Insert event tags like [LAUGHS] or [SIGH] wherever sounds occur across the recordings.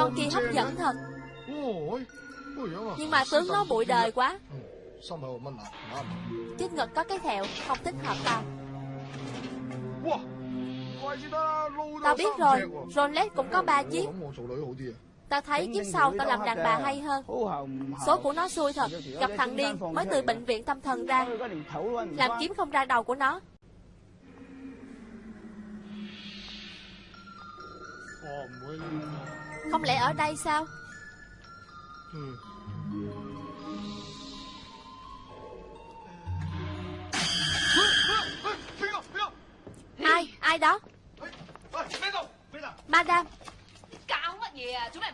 Con kia hấp dẫn thật. Nhưng mà tướng nó bụi đời quá. Trước ngực có cái thẹo, Không thích hợp tao. Tao biết rồi, Rolex cũng có ba chiếc. Tao thấy chiếc sau tao làm đàn bà hay hơn. Số của nó xui thật, Gặp thằng điên, mới từ bệnh viện tâm thần ra. Làm kiếm không ra đầu của nó. Không lẽ ở đây sao? Ai, ai đó? Madam.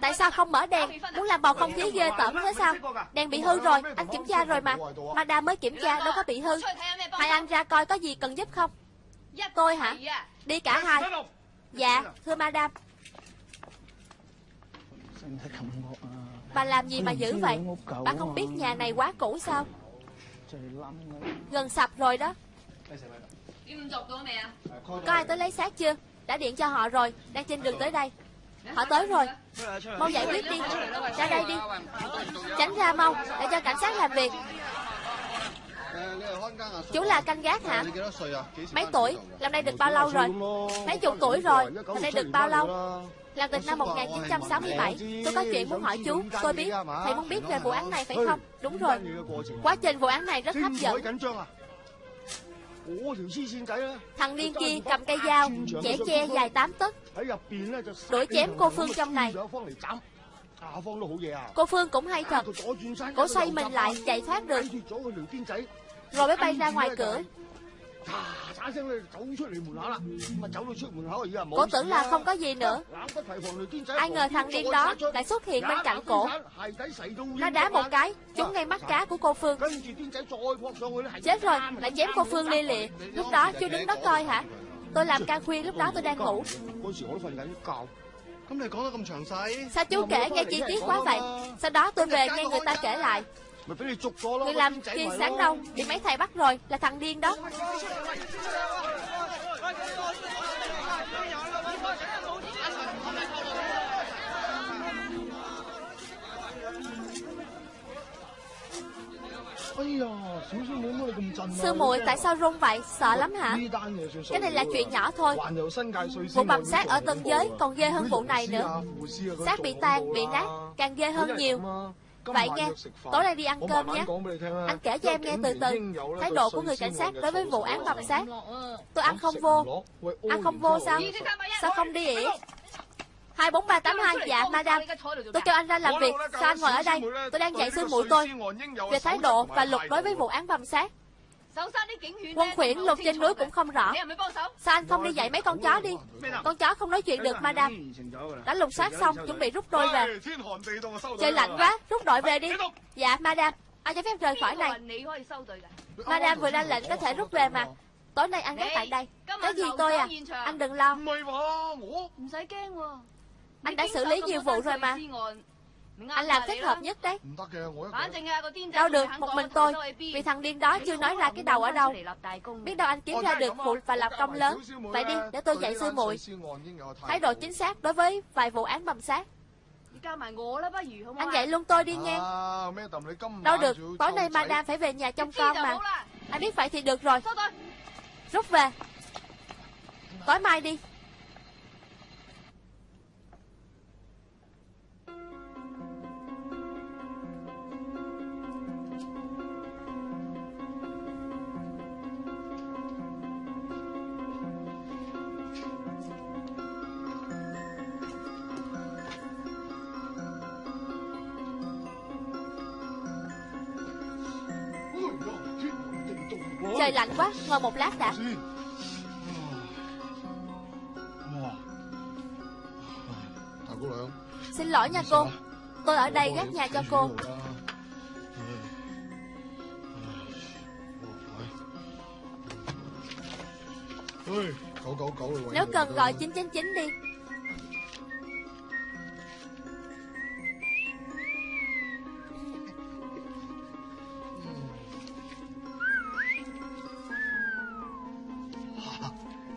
Tại sao không mở đèn? Muốn làm bầu không khí ghê tởm thế sao? Đèn bị hư rồi Anh kiểm tra rồi mà. Madam mới kiểm tra đâu có bị hư. Hai anh ra coi có gì cần giúp không? Tôi hả? Đi cả hai. Dạ thưa madam. Bà làm gì mà dữ vậy? Bà không biết nhà này quá cũ sao? Gần sập rồi đó. Có ai tới lấy xác chưa? Đã điện cho họ rồi Đang trên đường tới đây. Họ tới rồi. Mau giải quyết đi. Ra đây đi. Tránh ra mau Để cho cảnh sát làm việc. Chú là canh gác hả? Mấy tuổi? Làm đây được bao lâu rồi? Mấy chục tuổi rồi? Làm đây được bao lâu là từ năm 1967 Tôi có chuyện muốn hỏi chú, Tôi biết. Thầy muốn biết về vụ án này phải không? Đúng rồi. Quá trình vụ án này rất hấp dẫn. Thằng điên kia cầm cây dao, Chẻ che dài 8 tấc. Đuổi chém cô Phương trong này. Cô Phương cũng hay thật. Cổ xoay mình lại, chạy thoát được. Rồi mới bay ra ngoài cửa. Cổ tưởng là không có gì nữa Ai ngờ thằng điên đó lại xuất hiện bên cạnh cổ Nó đá một cái Trúng ngay mắt cá của cô Phương Chết rồi Lại chém cô Phương lia lịa Lúc đó chú đứng đó coi hả Tôi làm ca khuya lúc đó tôi đang ngủ Sao chú kể nghe chi tiết quá vậy Sau đó tôi về nghe người ta kể lại Người làm kia sáng đâu. Bị mấy thầy bắt rồi Là thằng điên đó. Sư muội tại sao run vậy? Sợ lắm hả? Cái này là chuyện nhỏ thôi. Vụ bầm xác ở Tân Giới còn ghê hơn vụ này nữa. Xác bị tan, bị nát Càng ghê hơn nhiều Vậy nghe, tối nay đi ăn cơm nhé. Anh kể cho em nghe từ từ. Thái độ của người cảnh sát đối với vụ án bầm xác Tôi ăn không vô. Ăn không vô sao? Sao không đi ỉa 24382 Dạ madam. Tôi cho anh ra làm việc. Sao anh ngồi ở đây? Tôi đang dạy sư muội tôi Về thái độ và luật đối với vụ án bầm xác Quân khuyển lục trên núi cũng không rõ. Sao anh không đi dạy mấy con chó đi? Con chó không nói chuyện được madam. Đã lục soát xong chuẩn bị rút đôi về. Trời lạnh quá Rút đội về đi. Dạ madam. Ai cho phép rời khỏi này? Madam vừa ra lệnh có thể rút về mà. Tối nay ăn gác tại đây. Cái gì tôi à? Anh đừng lo. Anh đã xử lý nhiều vụ rồi mà anh làm thích hợp nhất đấy. Đâu được, một mình tôi. Vì thằng điên đó chưa nói ra cái đầu ở đâu. Biết đâu anh kiếm ra được vụ và lập công lớn. Vậy đi, để tôi dạy sư muội. Thái độ chính xác đối với vài vụ án bầm sát Anh dạy luôn tôi đi nghe. Đâu được, tối nay madam phải về nhà trông con mà. Anh biết vậy thì được rồi. Rút về. Tối mai đi ngồi một lát đã. Xin lỗi nha cô. Tôi ở đây gác nhà cho cô. Nếu cần gọi 999 đi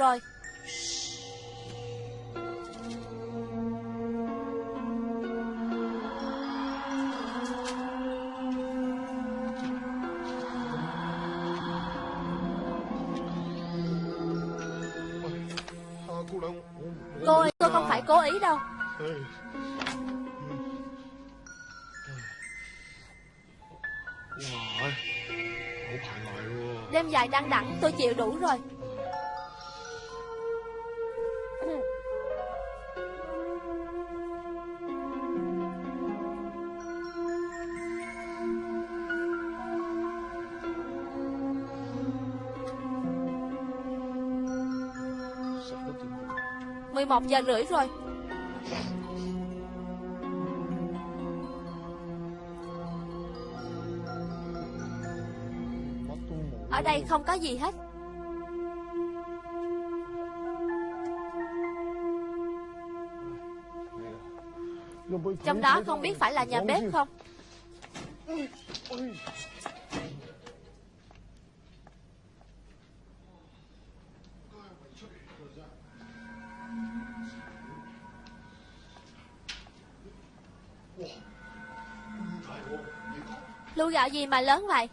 rồi Cô ơi, tôi không phải cố ý đâu Đêm dài đăng đẳng tôi chịu đủ rồi một giờ rưỡi rồi. Ở đây không có gì hết. Trong đó không biết phải là nhà bếp không? Gạo gì mà lớn vậy?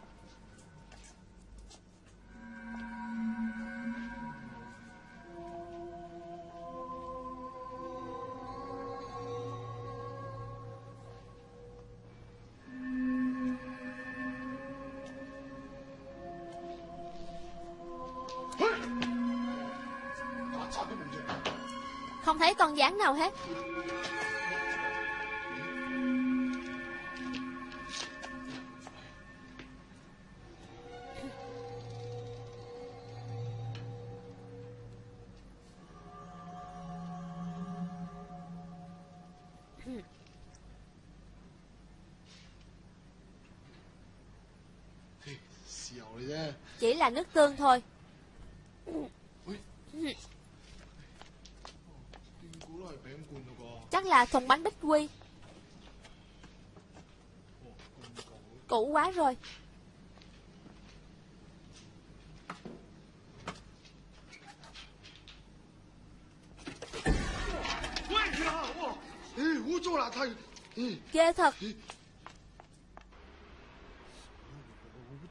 Không thấy con gián nào hết. Chỉ là nước tương thôi. Chắc là thùng bánh bích quy. Cũ quá rồi Ghê thật.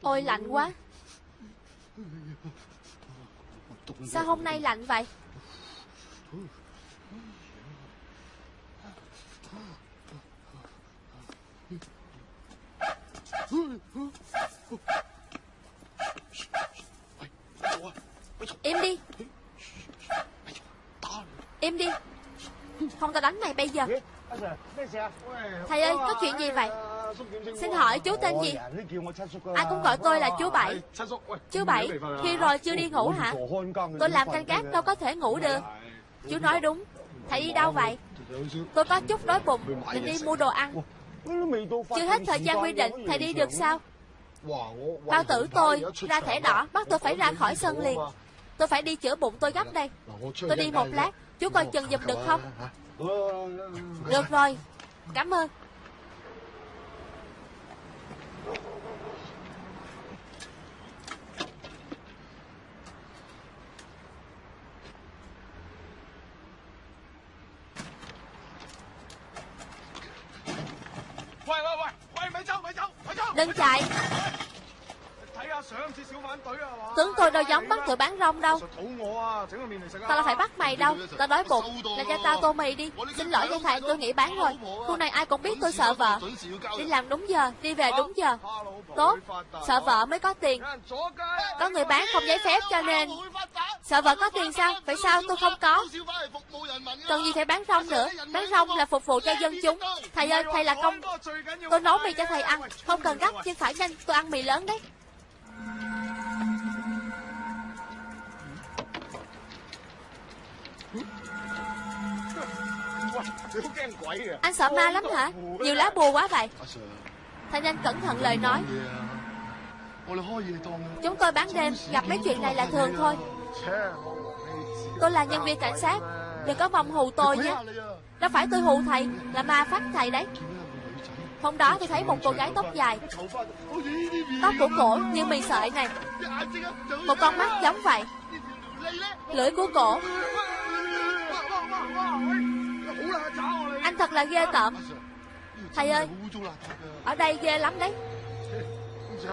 Ôi lạnh quá. Sao hôm nay lạnh vậy? Im đi. Im đi. Không tao đánh mày bây giờ Thầy ơi, có chuyện gì vậy? Xin hỏi chú tên gì? Ai cũng gọi tôi là chú Bảy. Chú Bảy, Khi rồi chưa đi ngủ hả? Tôi làm canh gác, đâu có thể ngủ được. Chú nói đúng. Thầy đi đâu vậy? Tôi có chút đói bụng Định đi mua đồ ăn. Chưa hết thời gian quy định, Thầy đi được sao? Bao tử tôi, ra thẻ đỏ, Bắt tôi phải ra khỏi sân liền. Tôi phải đi chữa bụng, tôi gấp đây. Tôi đi một lát, Chú coi chừng giùm được không? Được rồi. Cảm ơn Đừng chạy Tướng tôi đâu giống bắt tụi bán rong đâu. Tao là phải bắt mày đâu. Tao đói bụng. Là cho tao tô mì đi. Xin lỗi với thầy, tôi nghỉ bán rồi. Khu này ai cũng biết tôi sợ vợ. Đi làm đúng giờ, Đi về đúng giờ. Tốt, Sợ vợ mới có tiền. Có người bán không giấy phép cho nên. Sợ vợ có tiền sao? Vậy sao? Tôi không có. Cần gì phải bán rong nữa? Bán rong là phục vụ cho dân chúng. Thầy ơi, thầy là công Tôi nấu mì cho thầy ăn. Không cần gấp, nhưng phải nhanh. Tôi ăn mì lớn đấy. Anh sợ ma lắm hả? Nhiều lá bùa quá vậy. Thanh Anh cẩn thận lời nói. Chúng tôi bán đêm, Gặp mấy chuyện này là thường thôi. Tôi là nhân viên cảnh sát. Đừng có vòng hù tôi nhé. Đâu phải tôi hù thầy, Là ma phát thầy đấy. Hôm đó tôi thấy một cô gái tóc dài. Tóc của cổ như mì sợi này. Một con mắt giống vậy. Lưỡi của cổ. Anh thật là ghê tởm. Thầy ơi, Ở đây ghê lắm đấy.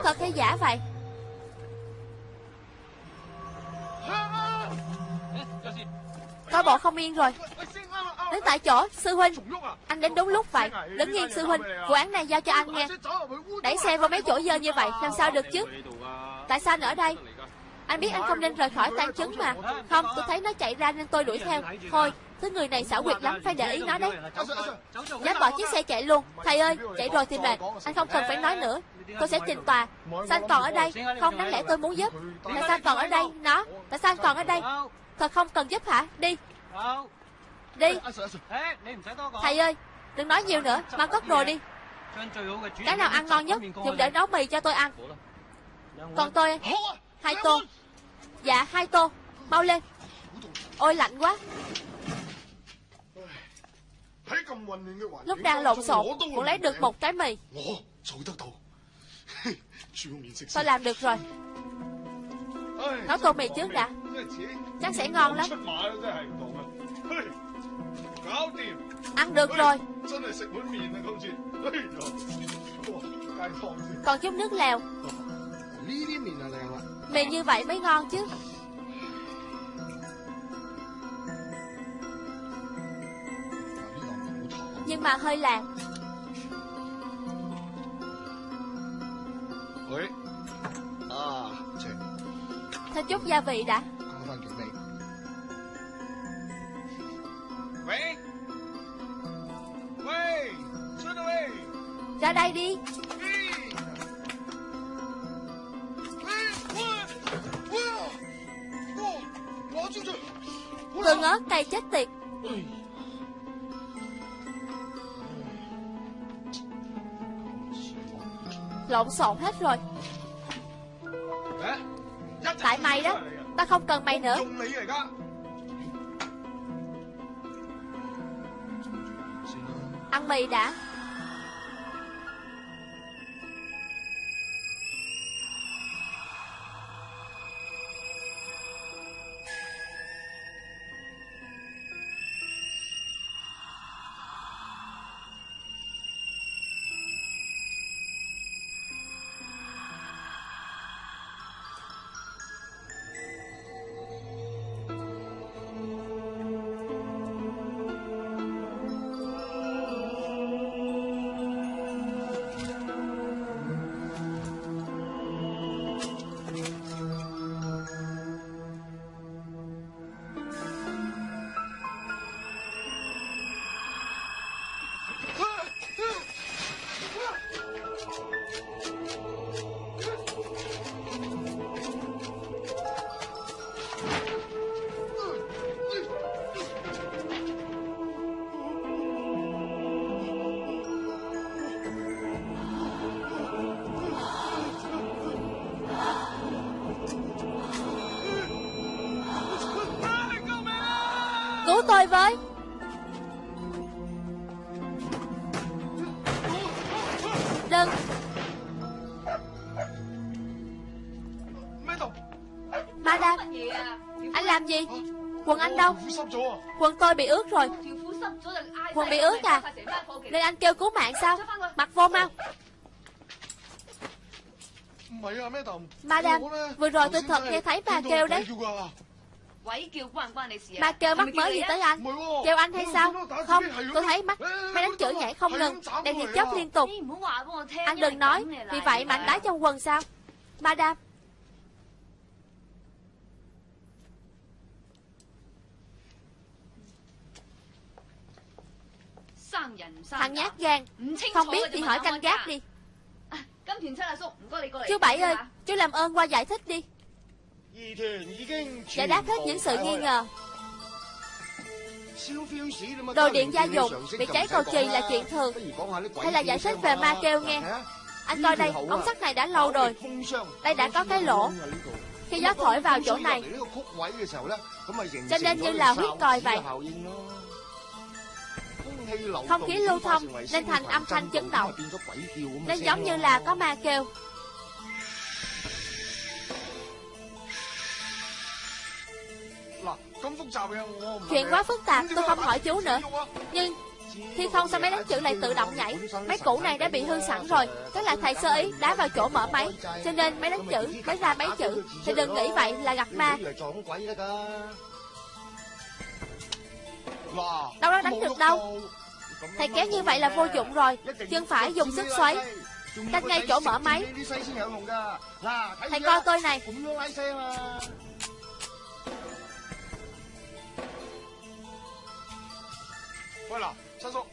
Thật hay giả vậy? Coi bộ không yên rồi. Đến tại chỗ, Sư Huynh. Anh đến đúng lúc vậy. Đứng nhiên Sư Huynh. Vụ án này giao cho anh nghe. Đẩy xe vào mấy chỗ dơ như vậy, Làm sao được chứ? Tại sao anh ở đây? Anh biết anh không nên rời khỏi tan chứng mà. Không, tôi thấy nó chạy ra nên tôi đuổi theo. Thôi Thứ người này xảo quyệt lắm Phải để ý nó đấy. Dám bỏ chiếc xe chạy luôn. Thầy ơi Chạy rồi thì mệt. Anh không cần phải nói nữa. Tôi sẽ trình tòa. Sao anh còn ở đây? Không đáng lẽ tôi muốn giúp. Tại sao anh còn ở đây? Nó. Tại sao anh còn ở đây? Thật không cần giúp hả? Đi. Đi. Thầy ơi Đừng nói nhiều nữa. Mang cất đồ đi. Cái nào ăn ngon nhất Dùng để nấu mì cho tôi ăn. Còn tôi Hai tô. Dạ hai tô. Mau lên. Ôi lạnh quá Lúc đang lộn xộn Cũng lấy được một cái mì. Tôi [LAUGHS] làm được rồi. Nấu tô mì trước đã. Chắc sẽ ngon lắm. Ăn được rồi. Còn chút nước lèo. Mì như vậy mới ngon chứ Nhưng mà hơi làng Thêm chút gia vị đã. Ra đây đi. Tương ớt cay chết tiệt Lộn xộn hết rồi. Tại mày đó Ta không cần mày nữa. Ăn mì đã Tôi với. Đừng Madam Anh làm gì? Quần anh đâu? Quần tôi bị ướt rồi. Quần bị ướt à? Nên anh kêu cứu mạng sao? Mặc vô mau. Madam Vừa rồi tôi thật nghe thấy bà kêu đấy Bà kêu mắc mới gì tới anh? Kêu anh hay sao? Không tôi thấy mắt Máy đánh chửi nhảy không ngừng. Đèn hiệp chớp liên tục. Anh đừng nói Vì vậy mà anh đá trong quần sao? Madam. Thằng nhát gan. Không biết thì hỏi canh gác đi. Chú Bảy ơi Chú làm ơn qua giải thích đi Giải đáp hết những sự nghi ngờ. Đồ điện gia dụng bị cháy cầu chì là chuyện thường. Hay là giải thích về ma kêu nghe? Anh coi đây, ống sắt này đã lâu rồi. Đây đã có cái lỗ. Khi gió thổi vào chỗ này. Cho nên như là huyết còi vậy. Không khí lưu thông nên thành âm thanh chấn động. Nên giống như là có ma kêu Chuyện quá phức tạp tôi không hỏi chú nữa Nhưng khi không sao máy đánh chữ lại tự động nhảy Máy cũ này đã bị hư sẵn rồi Tức là thầy sơ ý đá vào chỗ mở máy Cho nên máy đánh chữ mới ra máy chữ Thì đừng nghĩ vậy là gặp ma Đâu đó đánh được đâu Thầy kéo như vậy là vô dụng rồi Chân phải dùng sức xoáy Cách ngay chỗ mở máy Thầy coi tôi này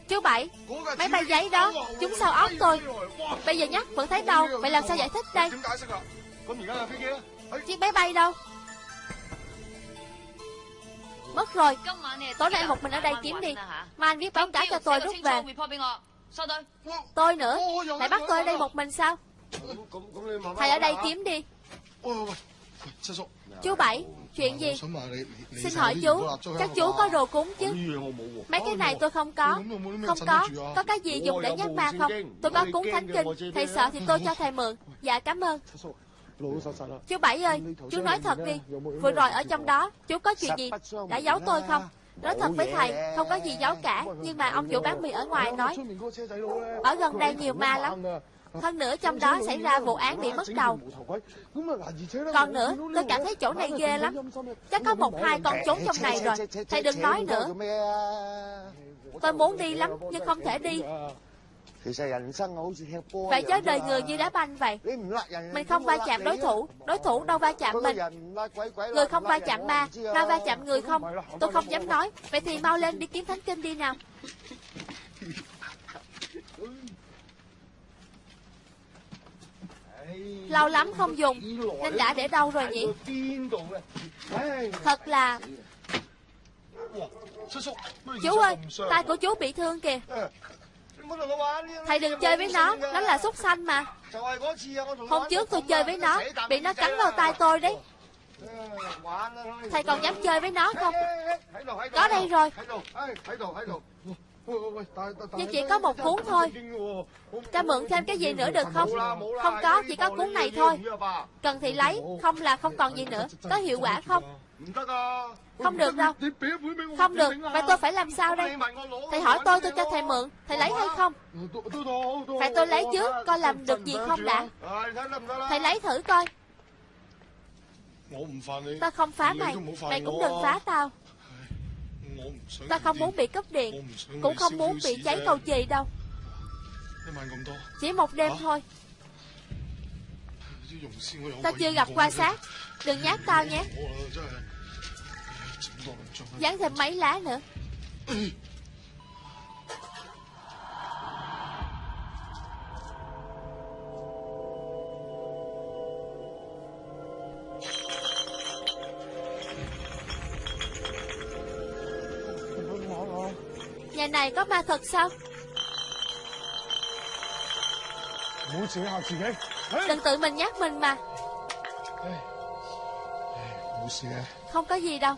Chú Bảy Máy bay giấy đó, Chúng sao óc tôi? Bây giờ nhắc vẫn thấy đâu Vậy làm sao giải thích đây? Chiếc máy bay đâu? Mất rồi. Tối nay một mình ở đây kiếm đi. Mà anh viết báo cáo cho tôi rút về. Tôi nữa? Lại bắt tôi ở đây một mình sao? Thầy ở đây kiếm đi. Chú Bảy Chuyện gì Xin hỏi chú Chắc chú có đồ cúng chứ Mấy cái này tôi không có Không có Có cái gì dùng để nhắc ma không Tôi có cúng thánh kinh Thầy sợ thì tôi cho thầy mượn Dạ cảm ơn Chú Bảy ơi Chú nói thật đi Vừa rồi ở trong đó Chú có chuyện gì Đã giấu tôi không Nói thật với thầy Không có gì giấu cả Nhưng mà ông chủ bán mì ở ngoài nói Ở gần đây nhiều ma lắm hơn nữa trong đó xảy ra vụ án bị mất đầu. Còn nữa, tôi cảm thấy chỗ này ghê lắm. Chắc có một hai con trốn trong này rồi. Thầy đừng nói nữa. Tôi muốn đi lắm, nhưng không thể đi. Vậy chứ đời người như đá banh vậy. Mình không va chạm đối thủ. Đối thủ đâu va chạm mình. Người không va chạm ma Ma va chạm người không. Tôi không dám nói. Vậy thì mau lên đi kiếm thánh kinh đi nào. Lâu lắm không dùng. Nên đã để đâu rồi nhỉ? Thật là Chú ơi Tay của chú bị thương kìa. Thầy đừng chơi với nó Nó là súc xanh mà. Hôm trước tôi chơi với nó, Bị nó cắn vào tay tôi đấy. Thầy còn dám chơi với nó không? Có đây rồi nhưng chỉ có một cuốn thôi. Cho mượn thêm cái gì nữa được không? Không có chỉ có cuốn này thôi. Cần thì lấy Không là không còn gì nữa. Có hiệu quả không? Không được đâu. Không được. Vậy tôi phải làm sao đây? Thầy hỏi tôi tôi cho thầy mượn. Thầy lấy hay không? Phải tôi lấy trước Coi làm được gì không đã. Thầy lấy thử coi. Tao không phá mày. Mày cũng đừng phá tao Ta không muốn bị cúp điện, Cũng không muốn bị cháy cầu chì đâu. Chỉ một đêm thôi. Ta chưa gặp qua sát. Đừng nhát tao nhé. Dán thêm mấy lá nữa. Này có ma thật sao? Đừng tự mình nhắc mình mà. Không có gì đâu.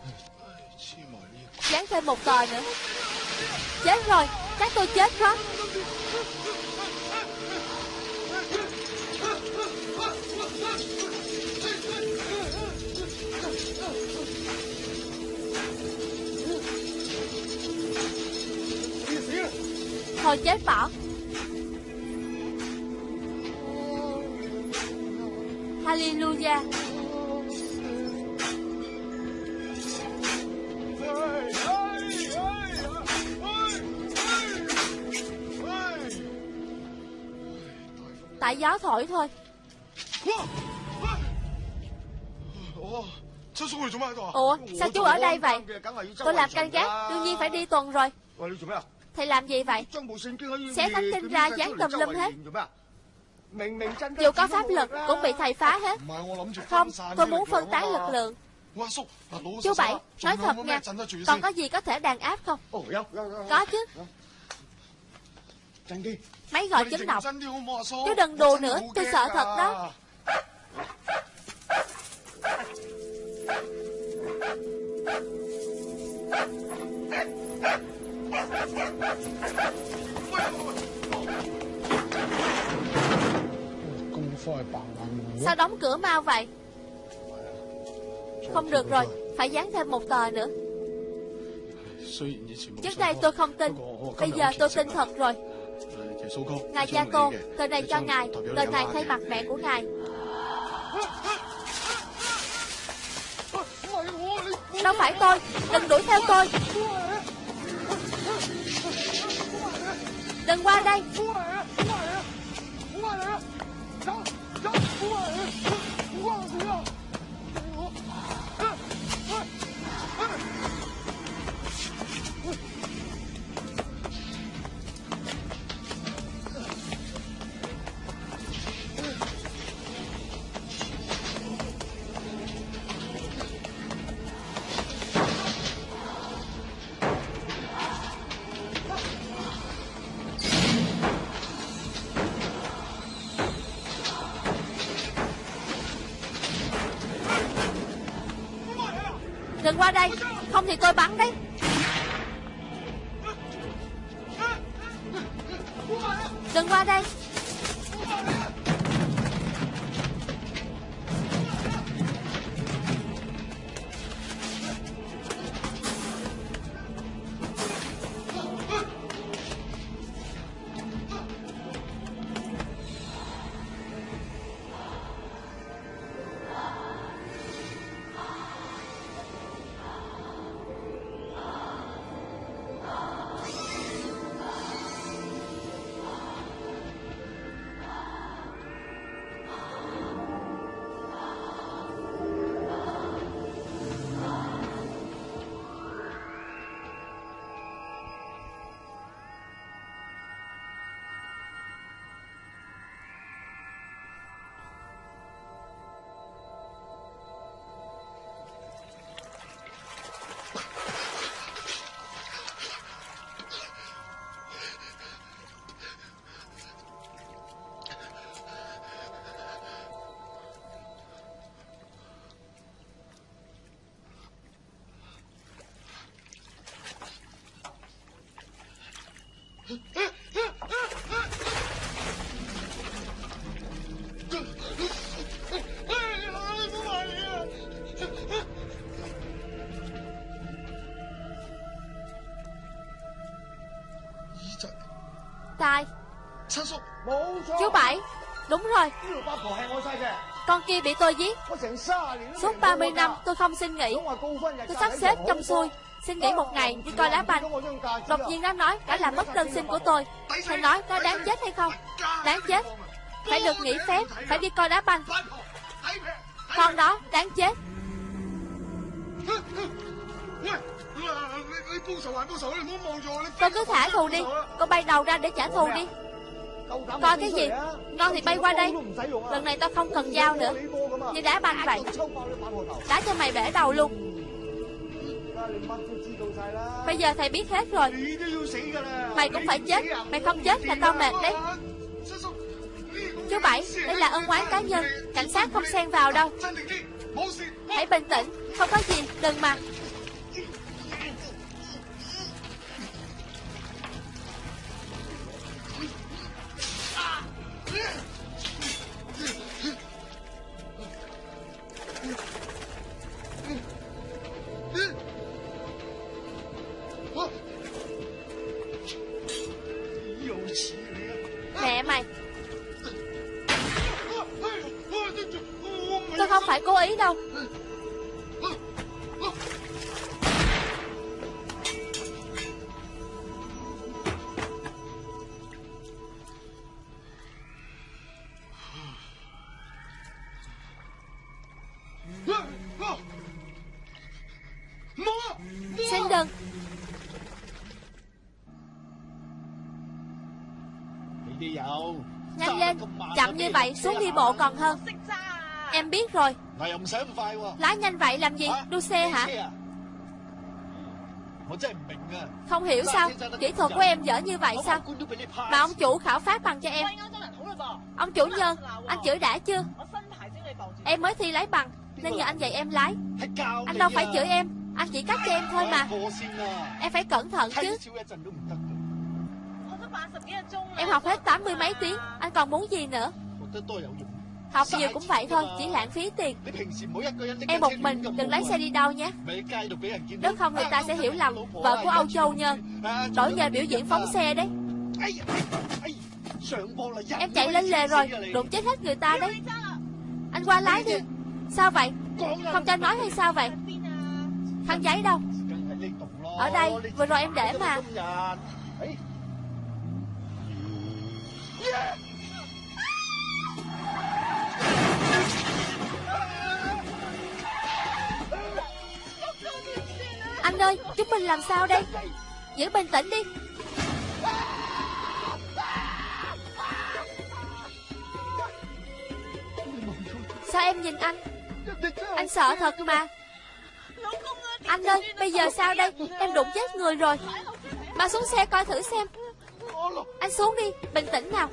Dán thêm một tờ nữa. Chết rồi Chắc tôi chết quá thôi chết bỏ. Hallelujah. Tại gió thổi thôi. Ủa, sao chú ở đây vậy? Tôi làm canh gác, Đương nhiên phải đi tuần rồi. Thầy làm gì vậy? Xé thánh kinh ra dán tùm lum hết. Dù có pháp lực Cũng bị thầy phá hết. Không tôi muốn phân tán lực lượng. Chú Bảy Nói thật nha. Còn có gì có thể đàn áp không? Có chứ. Máy gọi chấn động Chú đừng đùa nữa Tôi sợ thật đó Sao đóng cửa mau vậy? Không được rồi, Phải dán thêm một tờ nữa. Trước đây tôi không tin, Bây giờ tôi tin thật rồi. Ngài cha cô Tờ này cho ngài Tờ này thay mặt mẹ của ngài. Đâu phải tôi, Đừng đuổi theo tôi. Đừng qua đây tôi bắn đấy. Tài Chú Bảy Đúng rồi. Con kia bị tôi giết. Suốt 30 năm tôi không xin nghỉ. Tôi sắp xếp trong xuôi Xin nghỉ một ngày đi coi đá banh. Đột nhiên nó nói đã làm mất đơn xin của tôi. Thầy nói nó đáng chết hay không? Đáng chết. Phải được nghỉ phép Phải đi coi đá banh. Con đó đáng chết con cứ thả thù đi. Con bay đầu ra để trả thù đi. Coi cái gì? Ngon thì bay qua đây. Lần này tao không cần dao nữa. Như đá banh vậy. Đá cho mày bể đầu luôn. Bây giờ thầy biết hết rồi. Mày cũng phải chết. Mày không chết là tao mệt đấy. Chú Bảy, Đây là ân oán cá nhân. Cảnh sát không xen vào đâu. Hãy bình tĩnh. Không có gì. Đừng mà. Yeah. Còn hơn. Em biết rồi. Lái nhanh vậy làm gì? Đua xe hả? Không hiểu sao Kỹ thuật của em dở như vậy sao? Mà ông chủ khảo phát bằng cho em. Ông chủ nhân Anh chửi đã chưa? Em mới thi lái bằng Nên nhờ anh dạy em lái. Anh đâu phải chửi em. Anh chỉ cắt cho em thôi mà. Em phải cẩn thận chứ. Em học hết tám mươi mấy tiếng. Anh còn muốn gì nữa Học nhiều cũng vậy thôi Chỉ lãng phí tiền. Em một mình đừng lấy xe đi đâu nhé Nếu không người ta sẽ hiểu lầm Vợ của Âu Châu Nhân Đổi nhờ biểu diễn phóng xe đấy. Em chạy lên lề rồi Đụng chết hết người ta đấy. Anh qua lái đi. Sao vậy? Không cho nói hay sao vậy? Khăn giấy đâu? Ở đây vừa rồi em để mà Anh ơi, Chúng mình làm sao đây? Giữ bình tĩnh đi. Sao em nhìn anh? Anh sợ thật mà. Anh ơi, bây giờ sao đây? Em đụng chết người rồi. Mà xuống xe coi thử xem. Anh xuống đi, Bình tĩnh nào.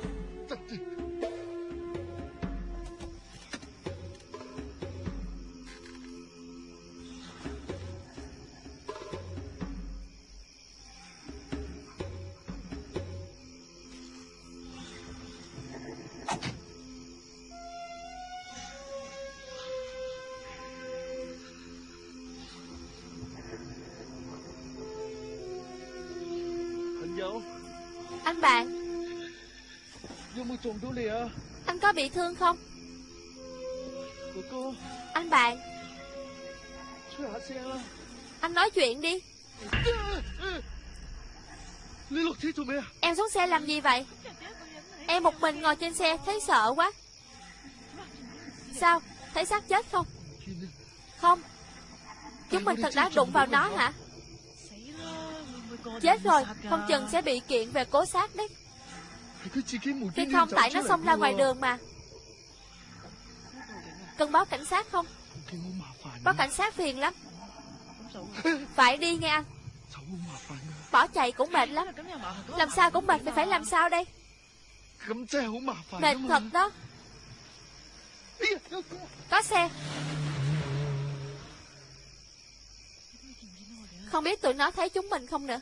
Bị thương không? Anh bạn. Anh nói chuyện đi. Em xuống xe làm gì vậy? Em một mình ngồi trên xe, thấy sợ quá. Sao? Thấy xác chết không? Không. Chúng mình thật đã đụng vào nó hả? Chết rồi. Không chừng sẽ bị kiện về cố sát đấy. Thì không, tại nó xông ra ngoài đường mà. Cần báo cảnh sát không? Báo cảnh sát phiền lắm. Phải đi nghe anh. Bỏ chạy cũng mệt lắm. Làm sao cũng mệt Phải phải làm sao đây? Mệt thật đó. Có xe. Không biết tụi nó thấy chúng mình không nữa.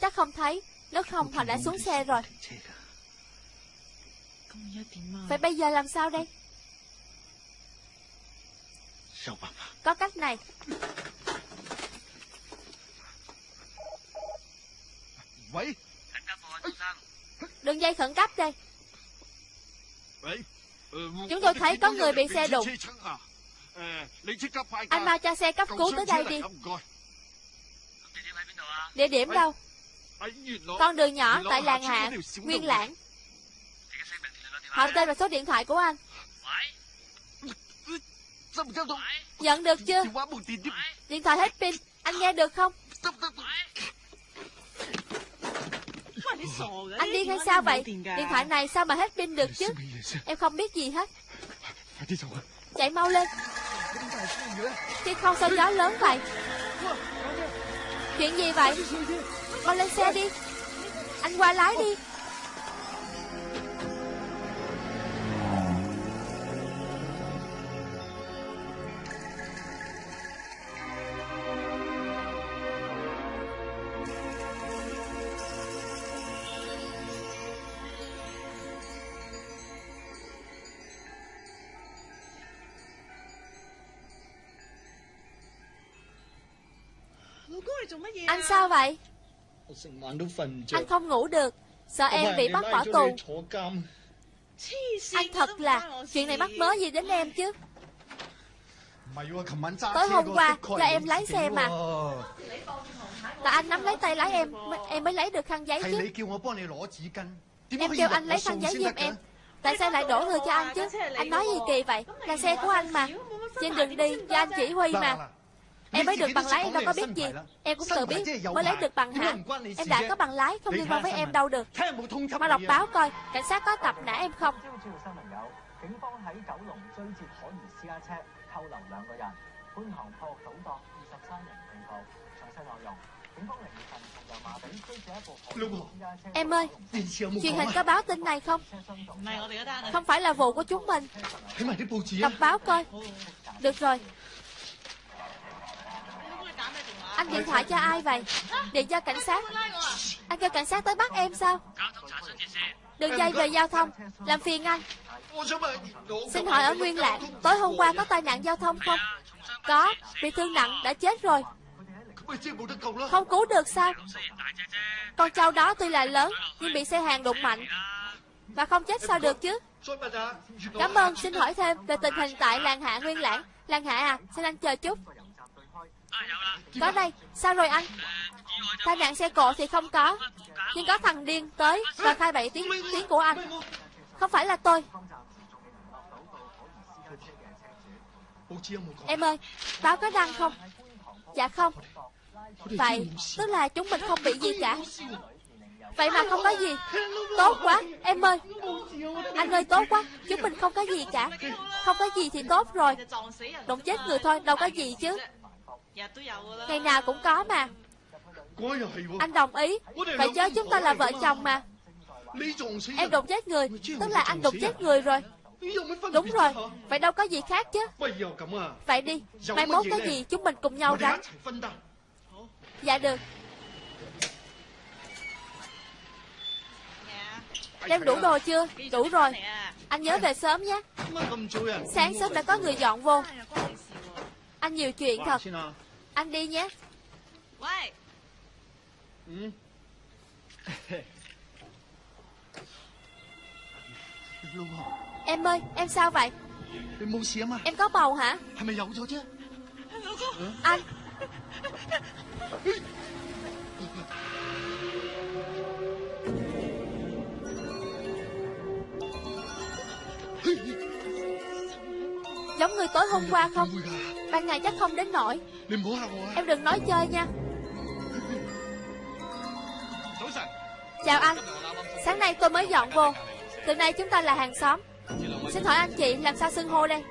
Chắc không thấy. Nếu không, họ đã xuống xe rồi. Phải bây giờ làm sao đây? Có cách này. Đường dây khẩn cấp đây. Chúng tôi thấy có người bị xe đụng. Anh mau cho xe cấp cứu tới đây đi. Địa điểm đâu? Con đường nhỏ tại làng hạ Nguyên lãng Họ tên và số điện thoại của anh Nhận được chưa? Điện thoại hết pin Anh nghe được không? Anh điên hay sao vậy. Điện thoại này sao mà hết pin được chứ? Em không biết gì hết. Chạy mau lên. Khi không sao gió lớn vậy. Chuyện gì vậy? Con lên xe đi. Anh qua lái đi Anh sao vậy? Anh không ngủ được. Sợ em bị bắt bỏ tù. Anh thật là Chuyện này mắc mớ gì đến em chứ? Tối hôm qua cho em lái xe mà. Là anh nắm lấy tay lái em Em mới lấy được khăn giấy chứ. Em kêu anh lấy khăn giấy giùm em. Tại sao lại đổ thừa cho anh chứ? Anh nói gì kỳ vậy? Là xe của anh mà. Trên đường đi cho anh chỉ huy mà Em mới được bằng lái em đâu có biết gì. Em cũng tự biết. mới lấy được bằng hả Em đã có bằng lái không liên quan với em đâu được. Mau đọc báo coi Cảnh sát có tập nã em không? Em ơi Truyền hình có báo tin này không? Không phải là vụ của chúng mình. Đọc báo coi. Được rồi anh điện thoại cho ai vậy? Điện cho cảnh sát. Anh kêu cảnh sát tới bắt em sao? Đường dây về giao thông. Làm phiền anh. Xin hỏi ở Nguyên Lạng, Tối hôm qua có tai nạn giao thông không? Có, Bị thương nặng, đã chết rồi. Không cứu được sao? Con trâu đó tuy là lớn, Nhưng bị xe hàng đụng mạnh. Và không chết sao được chứ? Cảm ơn, xin hỏi thêm Về tình hình tại làng hạ Nguyên Lãng Làng hạ à Xin anh chờ chút. Có đây, Sao rồi anh? Tai nạn xe cộ thì không có. Nhưng có thằng điên tới Và khai bậy tiếng tiếng của anh. Không phải là tôi. Em ơi, Báo có đăng không? Dạ không. Vậy, tức là chúng mình không bị gì cả. Vậy mà không có gì. Tốt quá, Em ơi. Anh ơi, tốt quá. Chúng mình không có gì cả. Không có gì thì tốt rồi. Đụng chết người thôi, Đâu có gì chứ. Ngày nào cũng có mà. Anh đồng ý. Vậy chứ chúng ta là vợ chồng mà. Em đụng chết người. Tức là anh đụng chết người rồi. Đúng rồi. Vậy đâu có gì khác chứ. Vậy đi. Mai mốt cái gì chúng mình cùng nhau gánh Dạ được. Đem đủ đồ chưa? Đủ rồi. Anh nhớ về sớm nhé. Sáng sớm đã có người dọn vô Anh nhiều chuyện thật. Anh đi nhé. [LAUGHS] Em ơi em sao vậy? Em có bầu hả? Anh. [LAUGHS] Giống người tối hôm qua không Ban ngày chắc không đến nổi. Em đừng nói chơi nha. Chào anh. Sáng nay tôi mới dọn vô. Từ nay chúng ta là hàng xóm. Xin hỏi anh chị làm sao xưng hô đây?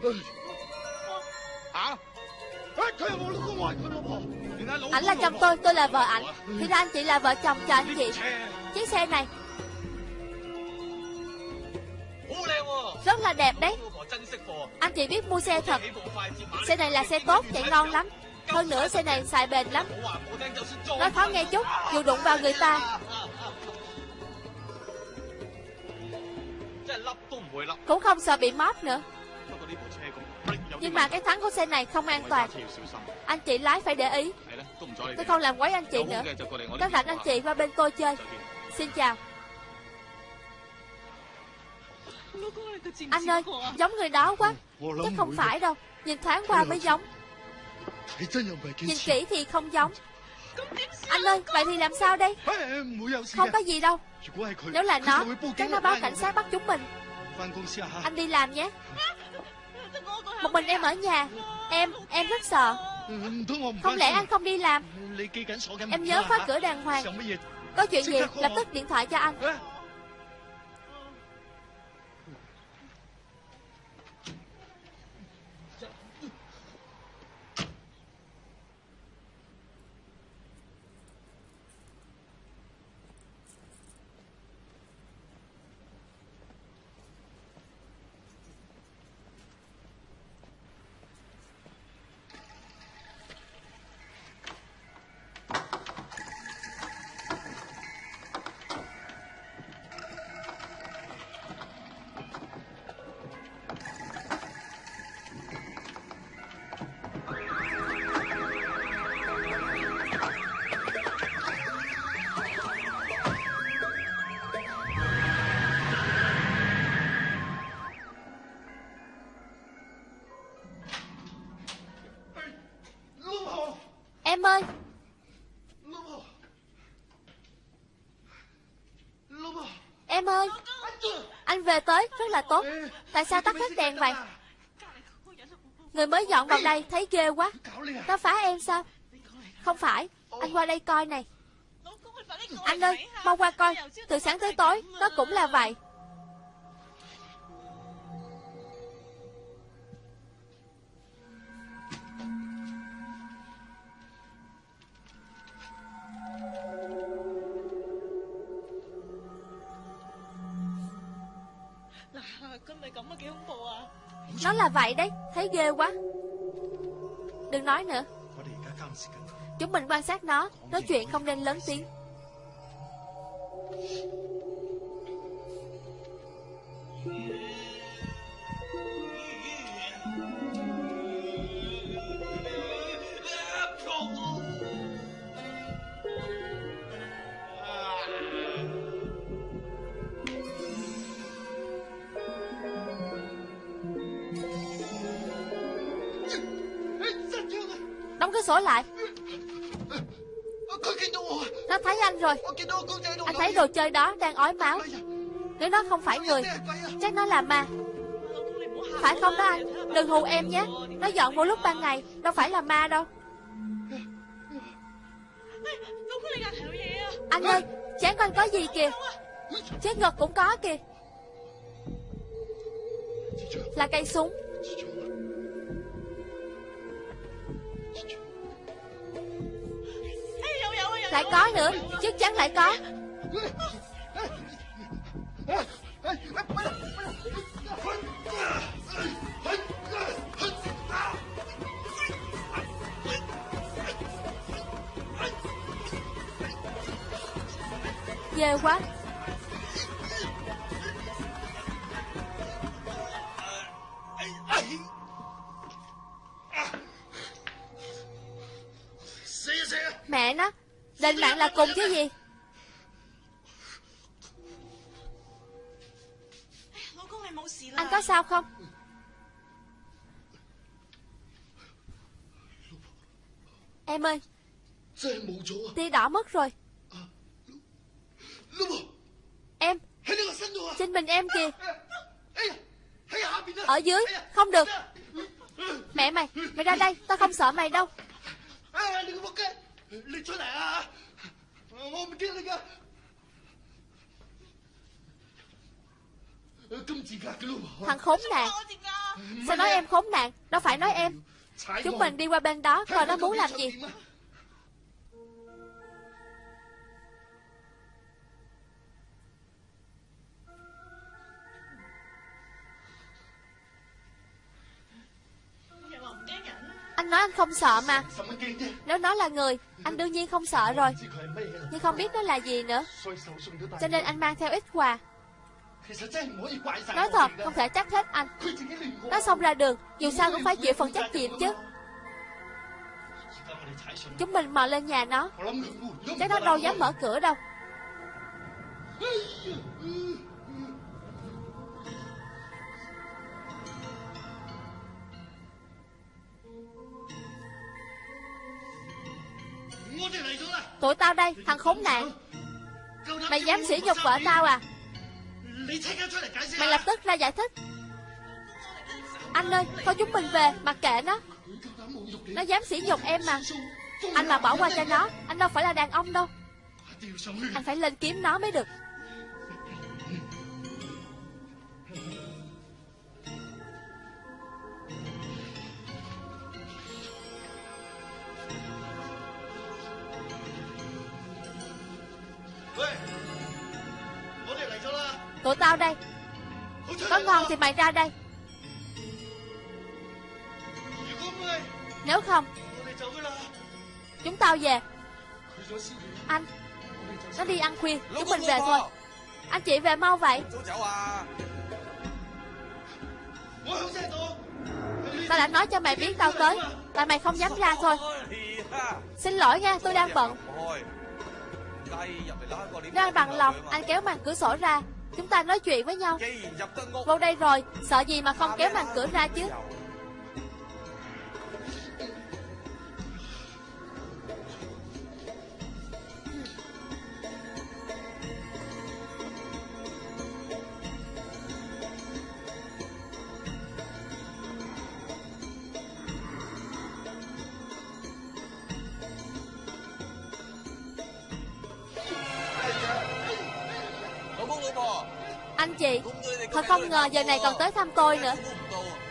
Ảnh là chồng tôi, tôi là vợ ảnh. Thì ra anh chị là vợ chồng cho anh chị. Chiếc xe. Này. Rất là đẹp đấy anh chị biết mua xe thật. Xe này là xe tốt, chạy ngon lắm. Hơn nữa xe này xài bền lắm. Nói khó nghe chút Dù đụng vào người ta. Cũng không sợ bị móp nữa. Nhưng mà cái thắng của xe này không an toàn. Anh chị lái phải để ý. Tôi không làm quấy anh chị nữa. Các rảnh anh chị qua bên tôi chơi. Xin chào. Anh ơi Giống người đó quá. Chắc không phải đâu. Nhìn thoáng qua mới giống. Nhìn kỹ thì không giống. Anh ơi Vậy thì làm sao đây? Không có gì đâu. Nếu là nó Chắc nó báo cảnh sát bắt chúng mình. Anh đi làm nhé. Một mình em ở nhà. Em, em rất sợ. Không lẽ anh không đi làm? Em nhớ khóa cửa đàng hoàng. Có chuyện gì? Lập tức điện thoại cho anh. Là tốt. Tại sao tắt hết đèn vậy? Người mới dọn vào đây thấy ghê quá. Nó phá em sao? Không phải, Anh qua đây coi này. Anh ơi, Mau qua coi. Từ sáng tới tối, Nó cũng là vậy. Vậy đấy, Thấy ghê quá. Đừng nói nữa. Chúng mình quan sát nó, Nói chuyện không nên lớn tiếng. Anh thấy đồ chơi đó đang ói máu. Nếu nó không phải người, Chắc nó là ma. Phải không đó anh? Đừng hù em nhé. Nó dọn vô lúc ban ngày, Đâu phải là ma đâu. Anh ơi, Chán con có gì kìa? Chết ngực cũng có kìa. Là cây súng. Lại có nữa Chắc chắn lại có. Ghê quá. Mẹ nó. Lên mạng là cùng chứ gì? Anh có sao không? Em ơi, Tia đỏ mất rồi. Em Trên mình em kìa. Ở dưới, Không được. Mẹ mày Mày ra đây, Tao không sợ mày đâu. Thằng khốn nạn. Sao nói em khốn nạn? Đâu phải nói em. Chúng mình đi qua bên đó Coi nó muốn làm gì nói anh không sợ mà. Nếu nó là người, Anh đương nhiên không sợ rồi. Nhưng không biết nó là gì nữa. Cho nên anh mang theo ít quà. Nói thật, không thể trách hết anh. Nó xông ra đường, Dù sao cũng phải chịu phần trách nhiệm chứ. Chúng mình mò lên nhà nó. Chắc nó đâu dám mở cửa đâu. Tụi tao đây, thằng khốn nạn. Mày dám sỉ nhục vợ tao à? Mày lập tức ra giải thích. Anh ơi, Thôi chúng mình về, Mặc kệ nó. Nó dám sỉ nhục em mà. Anh mà bỏ qua cho nó, Anh đâu phải là đàn ông đâu. Anh phải lên kiếm nó mới được. Tụi tao đây. Có ngon thì mày ra đây. Nếu không, Chúng tao về. Anh, Nó đi ăn khuya, Chúng mình về thôi. Anh chị về mau vậy. Tao đã nói cho mày biết tao tới, Tại mày không dám ra thôi. Xin lỗi nha, tôi đang bận. Nếu anh bằng lòng, Anh kéo màn cửa sổ ra. Chúng ta nói chuyện với nhau. Vô đây rồi Sợ gì mà không kéo màn cửa ra chứ giờ này còn tới thăm tôi nữa.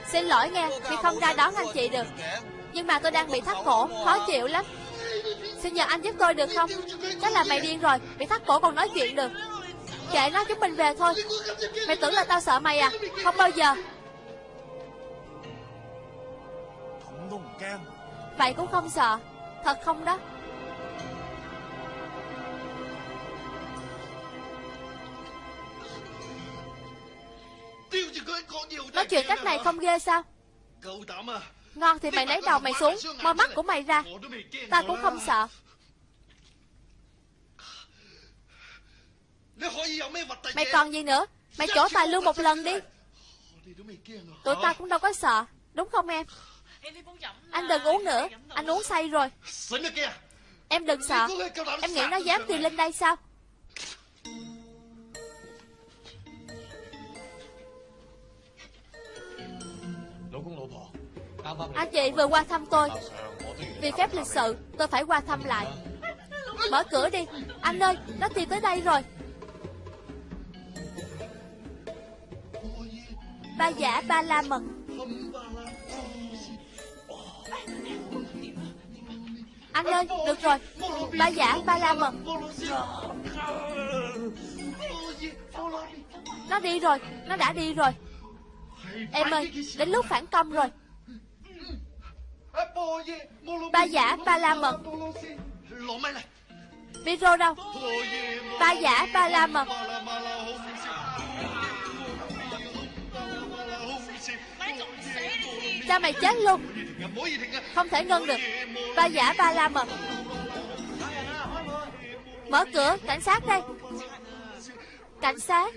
Xin lỗi nghe Khi không ra đón anh chị được. Nhưng mà tôi đang bị thắt cổ Khó chịu lắm. Xin nhờ anh giúp tôi được không? Chắc là mày điên rồi Bị thắt cổ còn nói chuyện được. Kệ nó chúng mình về thôi. Mày tưởng là tao sợ mày à? Không bao giờ. Vậy cũng không sợ. Thật không đó chuyện cách này không ghê sao? Ngon thì mày lấy đầu mày xuống Mở mắt của mày ra. Ta cũng không sợ. Mày còn gì nữa? Mày chỗ tài luôn một lần đi. Tụi ta cũng đâu có sợ, Đúng không em? Anh đừng uống nữa, Anh uống say rồi. Em đừng sợ. Em nghĩ nó dám đi lên đây sao? Anh chị vừa qua thăm tôi. Vì phép lịch sự, tôi phải qua thăm lại. Mở cửa đi. Anh ơi, nó tìm tới đây rồi. Ba giả ba la mật. Anh ơi, được rồi. Ba giả ba la mật. Nó đi rồi. Nó đã đi rồi. Em ơi, đến lúc phản công rồi. Ba giả, ba la mật. Miro đâu? Ba giả, ba la mật. Cha mày chết luôn. Không thể ngân được. Ba giả, ba la mật. Mở cửa, cảnh sát đây. Cảnh sát.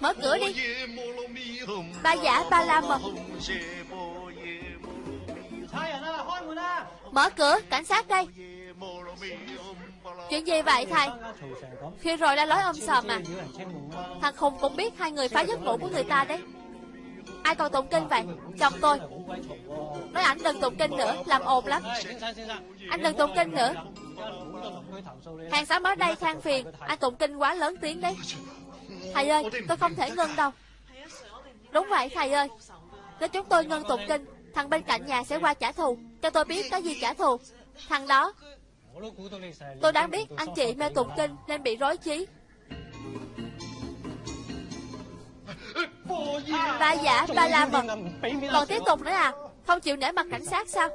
Mở cửa đi. Ba giả ba la mật. Mở cửa cảnh sát đây. Chuyện gì vậy thầy? Khi rồi đã lối ôm sòm à Thằng Khùng cũng biết hai người phá giấc ngủ của người ta đấy. Ai còn tụng kinh vậy? Chồng tôi. Nói ảnh đừng tụng kinh nữa Làm ồn lắm. Anh đừng tụng kinh nữa. Hàng xóm ở đây than phiền. Anh tụng kinh quá lớn tiếng đấy Thầy ơi, tôi không thể ngưng đâu. Đúng vậy, thầy ơi. Nếu chúng tôi ngưng tụng kinh, Thằng bên cạnh nhà sẽ qua trả thù. Cho tôi biết cái gì trả thù. Thằng đó, Tôi đáng biết anh chị mê tụng kinh Nên bị rối trí. Ba giả, ba la mật. Còn tiếp tục nữa à? Không chịu nể mặt cảnh sát sao?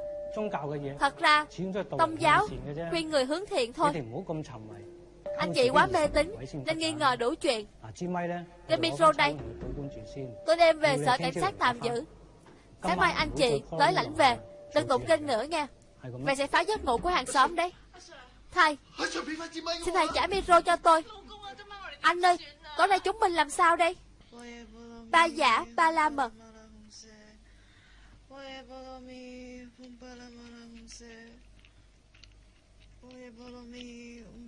Thật ra, Tông giáo Khuyên người hướng thiện thôi. Anh chị quá mê tín Nên nghi ngờ đủ chuyện. Cái micro đây. Tôi đem về sở cảnh sát tạm giữ Sáng mai anh chị tới lãnh về. Đừng tụng kinh nữa nha. Vậy sẽ phá giấc ngủ của hàng xóm đấy. Thầy Xin thầy trả micro cho tôi. Anh ơi Tối nay chúng mình làm sao đây? Ba giả ba la mật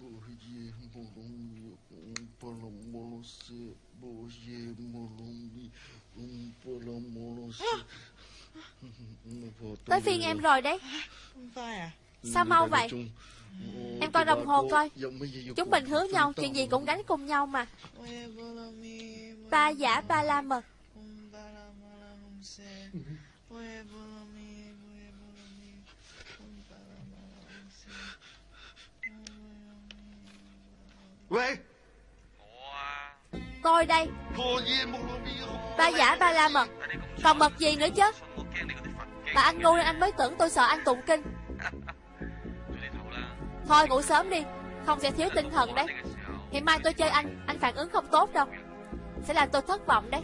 mật Tới phiên em rồi đấy. Sao mau vậy? Em coi đồng hồ coi. Chúng mình hứa nhau chuyện gì cũng gánh cùng nhau mà. Ba giả ba la mật Tôi đây. Ba giả ba la mật. Còn mật gì nữa chứ? Bà anh ngu nên anh mới tưởng tôi sợ anh tụng kinh. Thôi ngủ sớm đi. Không sẽ thiếu tinh thần đấy. Ngày mai tôi chơi anh. Anh phản ứng không tốt đâu. Sẽ làm tôi thất vọng đấy.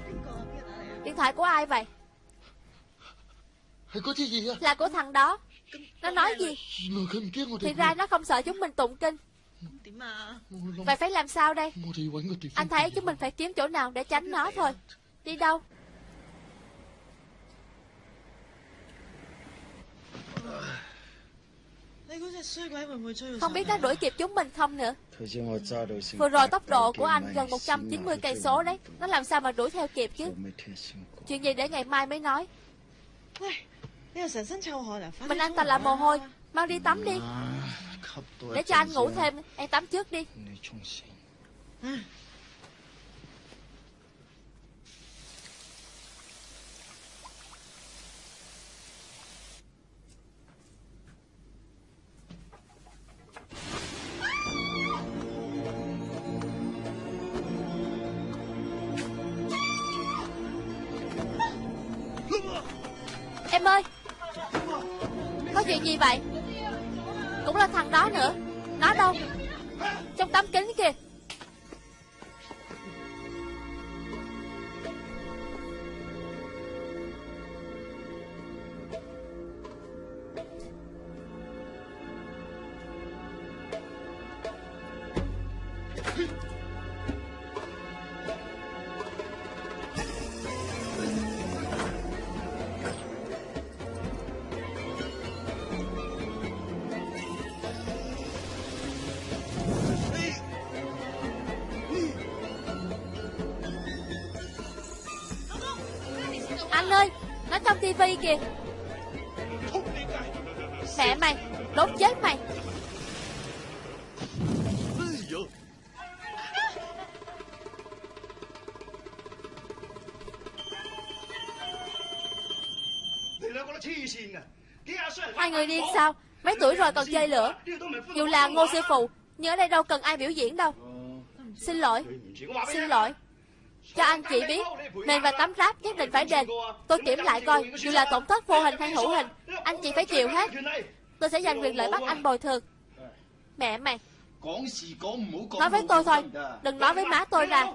Điện thoại của ai vậy? Là của thằng đó. Nó nói gì? Thì ra nó không sợ chúng mình tụng kinh Vậy phải làm sao đây? Anh thấy chúng mình phải kiếm chỗ nào để tránh nó thôi. Đi đâu? Không biết nó đuổi kịp chúng mình không nữa. Vừa rồi tốc độ của anh gần 190 cây số đấy. Nó làm sao mà đuổi theo kịp chứ? Chuyện gì để ngày mai mới nói? Mình anh ta là mồ hôi Mau đi tắm đi. Để cho anh ngủ thêm Em tắm trước đi. Em ơi Có chuyện gì vậy cũng là thằng đó nữa. Nó đâu? Trong tấm kính kìa kia Mẹ mày, Đốt chết mày. Hai người điên sao? Mấy tuổi rồi còn chơi lửa? Dù là ngô sư phụ, Nhưng ở đây đâu cần ai biểu diễn đâu. Xin lỗi Xin lỗi. Cho anh chị biết Nền và tấm ráp nhất định phải đền. Tôi kiểm lại coi, Dù là tổn thất vô hình hay hữu hình, Anh chị phải chịu hết. Tôi sẽ giành quyền lợi bắt anh bồi thường. Mẹ mày Nói với tôi thôi, Đừng nói với má tôi ra.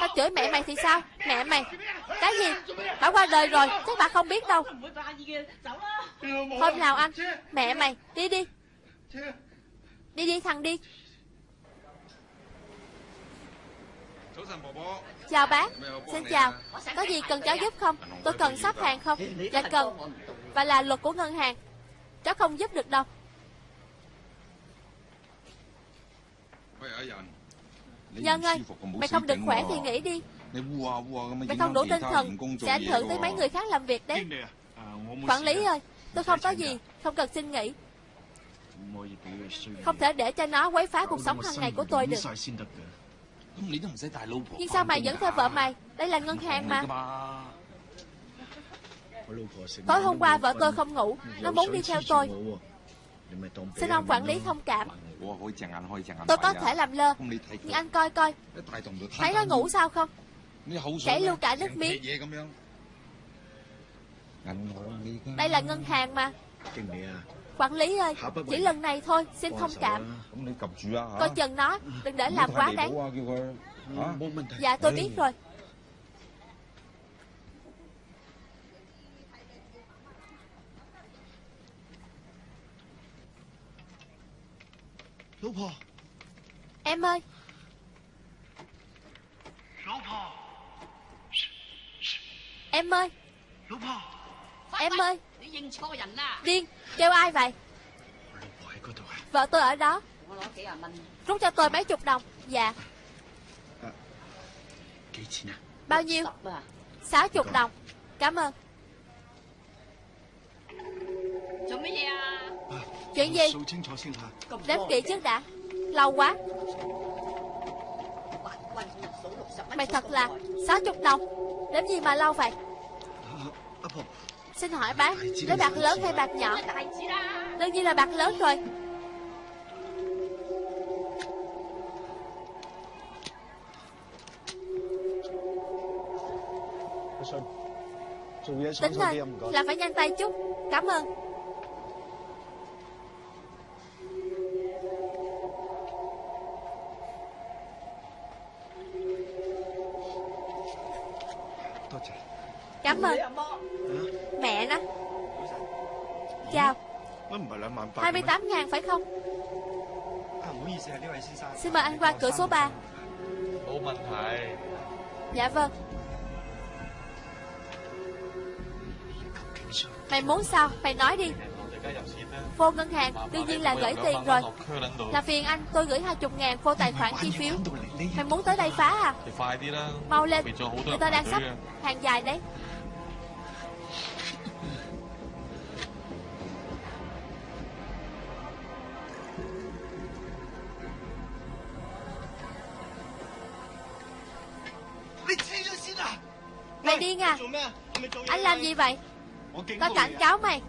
Tao chửi mẹ mày thì sao? Mẹ mày. Cái gì? Bà qua đời rồi, Chắc bà không biết đâu. Hôm nào anh, Mẹ mày, Đi đi. Đi đi, thằng đi. Chào bác, Xin chào. Có gì cần cháu giúp không? Tôi cần sắp hàng không? Dạ cần. Và là luật của ngân hàng. Cháu không giúp được đâu. Dạ Nhân ơi Mày không được khỏe thì nghỉ đi. Mày không đủ tinh thần, Sẽ ảnh hưởng tới mấy người khác làm việc đấy. Quản lý ơi, Tôi không có gì, Không cần xin nghỉ. Không thể để cho nó quấy phá cuộc sống hàng ngày của tôi được. Nhưng sao mày vẫn theo vợ mày? Đây là ngân hàng mà. Tối hôm qua vợ tôi không ngủ Nó muốn đi theo tôi. Xin ông quản lý thông cảm. Tôi có thể làm lơ Nhưng anh coi coi. Thấy nó ngủ sao không? Chảy luôn cả nước miếng. Đây là ngân hàng mà Quản lý ơi Chỉ lần này thôi Xin thông cảm. Coi chừng nó Đừng để làm quá đáng. Dạ tôi biết rồi. Em ơi. Em ơi. Em ơi Điên Kêu ai vậy? Vợ tôi ở đó. Rút cho tôi mấy chục đồng. Dạ. Bao nhiêu? Sáu chục đồng. Cảm ơn. Chuyện gì? Đếm kỹ trước đã. Lâu quá. Mày thật là sáu chục đồng. Đếm gì mà lâu vậy Xin hỏi bác, Lấy bạc lớn hay bạc nhỏ? Đương nhiên là bạc lớn rồi. Tính lên, Là phải nhanh tay chút. Cảm ơn. Cảm ơn. Mẹ nó. Chào. 28 ngàn phải không? Xin mời anh qua cửa số 3 Dạ vâng. Mày muốn sao? Mày nói đi. Vô ngân hàng đương nhiên là gửi tiền rồi. Là phiền anh tôi gửi hai chục ngàn vô tài khoản chi phiếu. Mày muốn tới đây phá à? Mau lên Người ta đang sắp hàng dài đấy Điên à. Anh làm gì vậy? Tao cảnh cáo mày.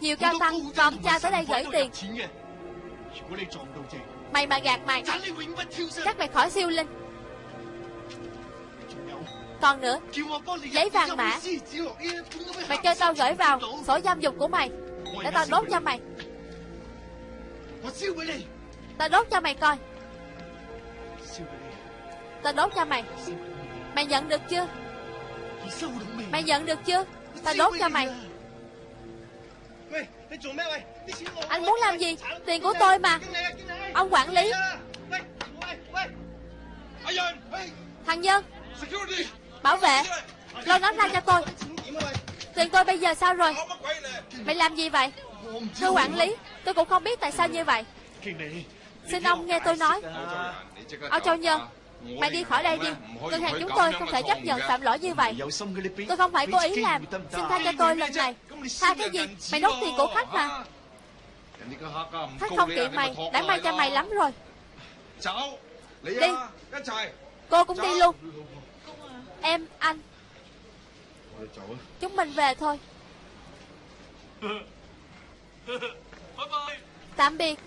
Nhiều cao tăng và ông cha tới đây gửi tiền. Mày mà gạt mày. Chắc mày khỏi siêu linh. Còn nữa Giấy vàng mã. Mày kêu tao gửi vào sổ giam dục của mày. Để tao đốt cho mày. Tao đốt cho mày coi. Tao đốt cho mày Mày nhận được chưa? Mày? Nhận được chưa? Tao đốt cho mày. Anh muốn làm gì? Tiền của tôi mà. Ông quản lý. Thằng Nhân Bảo vệ. Lo nó ra cho tôi. Tiền tôi bây giờ sao rồi? Mày làm gì vậy? Thưa quản lý Tôi cũng không biết tại sao như vậy. Xin ông nghe tôi nói. Ông Châu Nhân Mày đi khỏi đây đi. Ngân hàng chúng tôi không thể chấp nhận phạm lỗi như vậy. Tôi không phải cố ý làm. Xin tha cho tôi lần này. Tha cái gì? Mày đốt tiền của khách mà. Khách không kiện mày. Đã may cho mày lắm rồi. Đi. Cô cũng đi luôn. Em, anh. Chúng mình về thôi. [LAUGHS] Tạm biệt.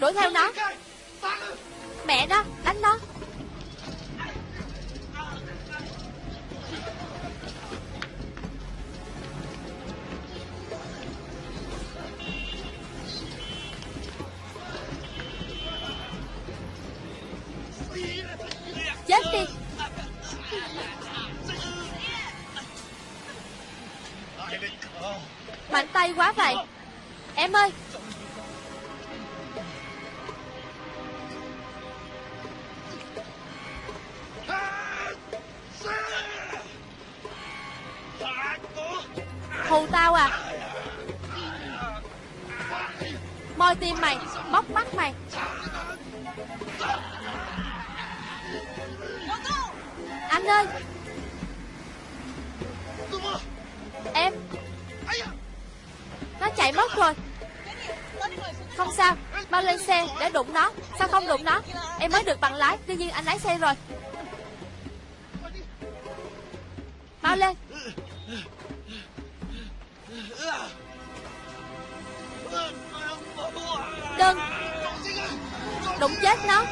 Đuổi theo nó Mẹ nó, đánh nó. Chết đi. Mạnh tay quá vậy. Em ơi Hù tao à. Moi tim mày, bóc mắt mày. Anh ơi. Em. Nó chạy mất rồi. Không sao Mau lên xe để đụng nó. Sao không đụng nó? Em mới được bằng lái, Tuy nhiên anh lái xe rồi. Mau lên. Đừng. Đụng chết nó.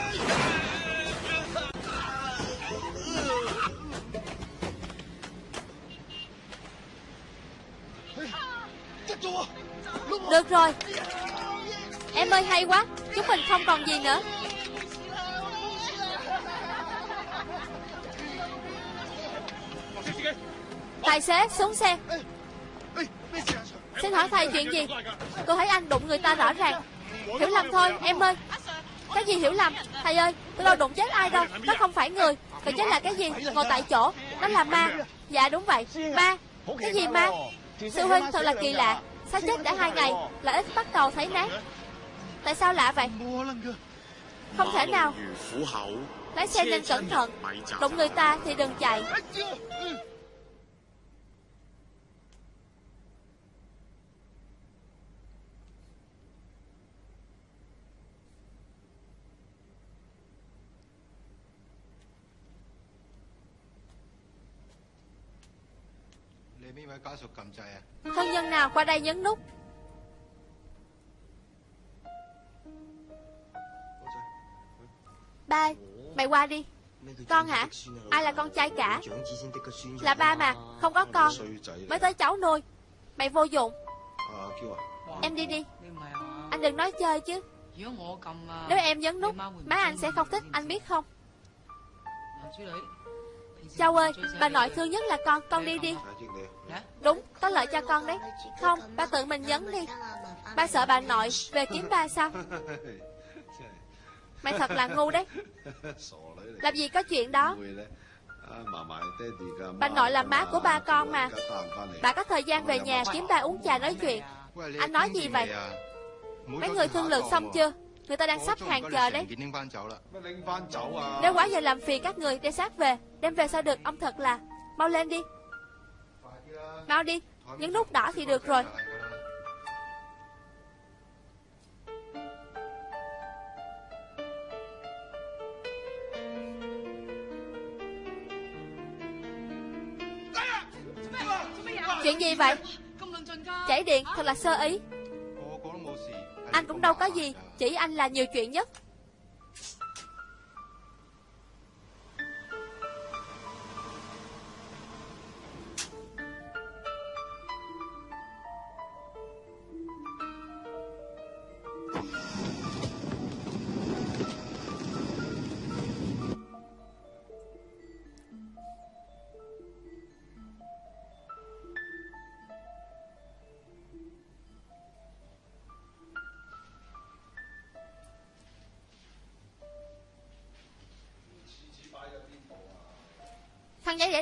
Được rồi. Em ơi, hay quá. Chúng mình không còn gì nữa. Tài xế, xuống xe. Xin hỏi thầy chuyện gì? Cô thấy anh đụng người ta rõ ràng. Hiểu lầm thôi, em ơi. Cái gì hiểu lầm? Thầy ơi, tôi đâu đụng chết ai đâu. Nó không phải người Còn chết là cái gì? Ngồi tại chỗ. Nó là ma. Dạ đúng vậy. Ma. Cái gì ma? Sư huynh, thật là kỳ lạ. Sao chết đã hai ngày, Là ít bắt đầu thấy nát. Tại sao lạ vậy? Không thể nào. Lái xe nên cẩn thận. Đụng người ta thì đừng chạy. Thân nhân nào qua đây nhấn nút? Ba Mày qua đi. Con hả? Ai là con trai cả? Là ba mà Không có con. Mới tới cháu nuôi. Mày vô dụng. Em đi đi. Anh đừng nói chơi chứ. Nếu em nhấn nút Má anh sẽ không thích anh biết không Châu ơi, Bà nội thương nhất là con Con đi đi. Đúng, Có lợi cho con đấy. Không Ba tự mình nhấn đi. Ba sợ bà nội Về kiếm ba sao? Mày thật là ngu đấy. Làm gì có chuyện đó? Bà nội là má của ba con mà. Bà có thời gian về nhà kiếm ba uống trà nói chuyện. Anh nói gì vậy? Mấy người thương lượng xong chưa? Người ta đang sắp hàng chờ đấy. Nếu quá giờ làm phiền các người Đem xác về. Đem về sao được ông thật là. Mau lên đi. Mau đi. Những nút đỏ thì được rồi. Chuyện gì vậy? Chảy điện thật là sơ ý. Anh cũng đâu có gì chỉ anh là nhiều chuyện nhất.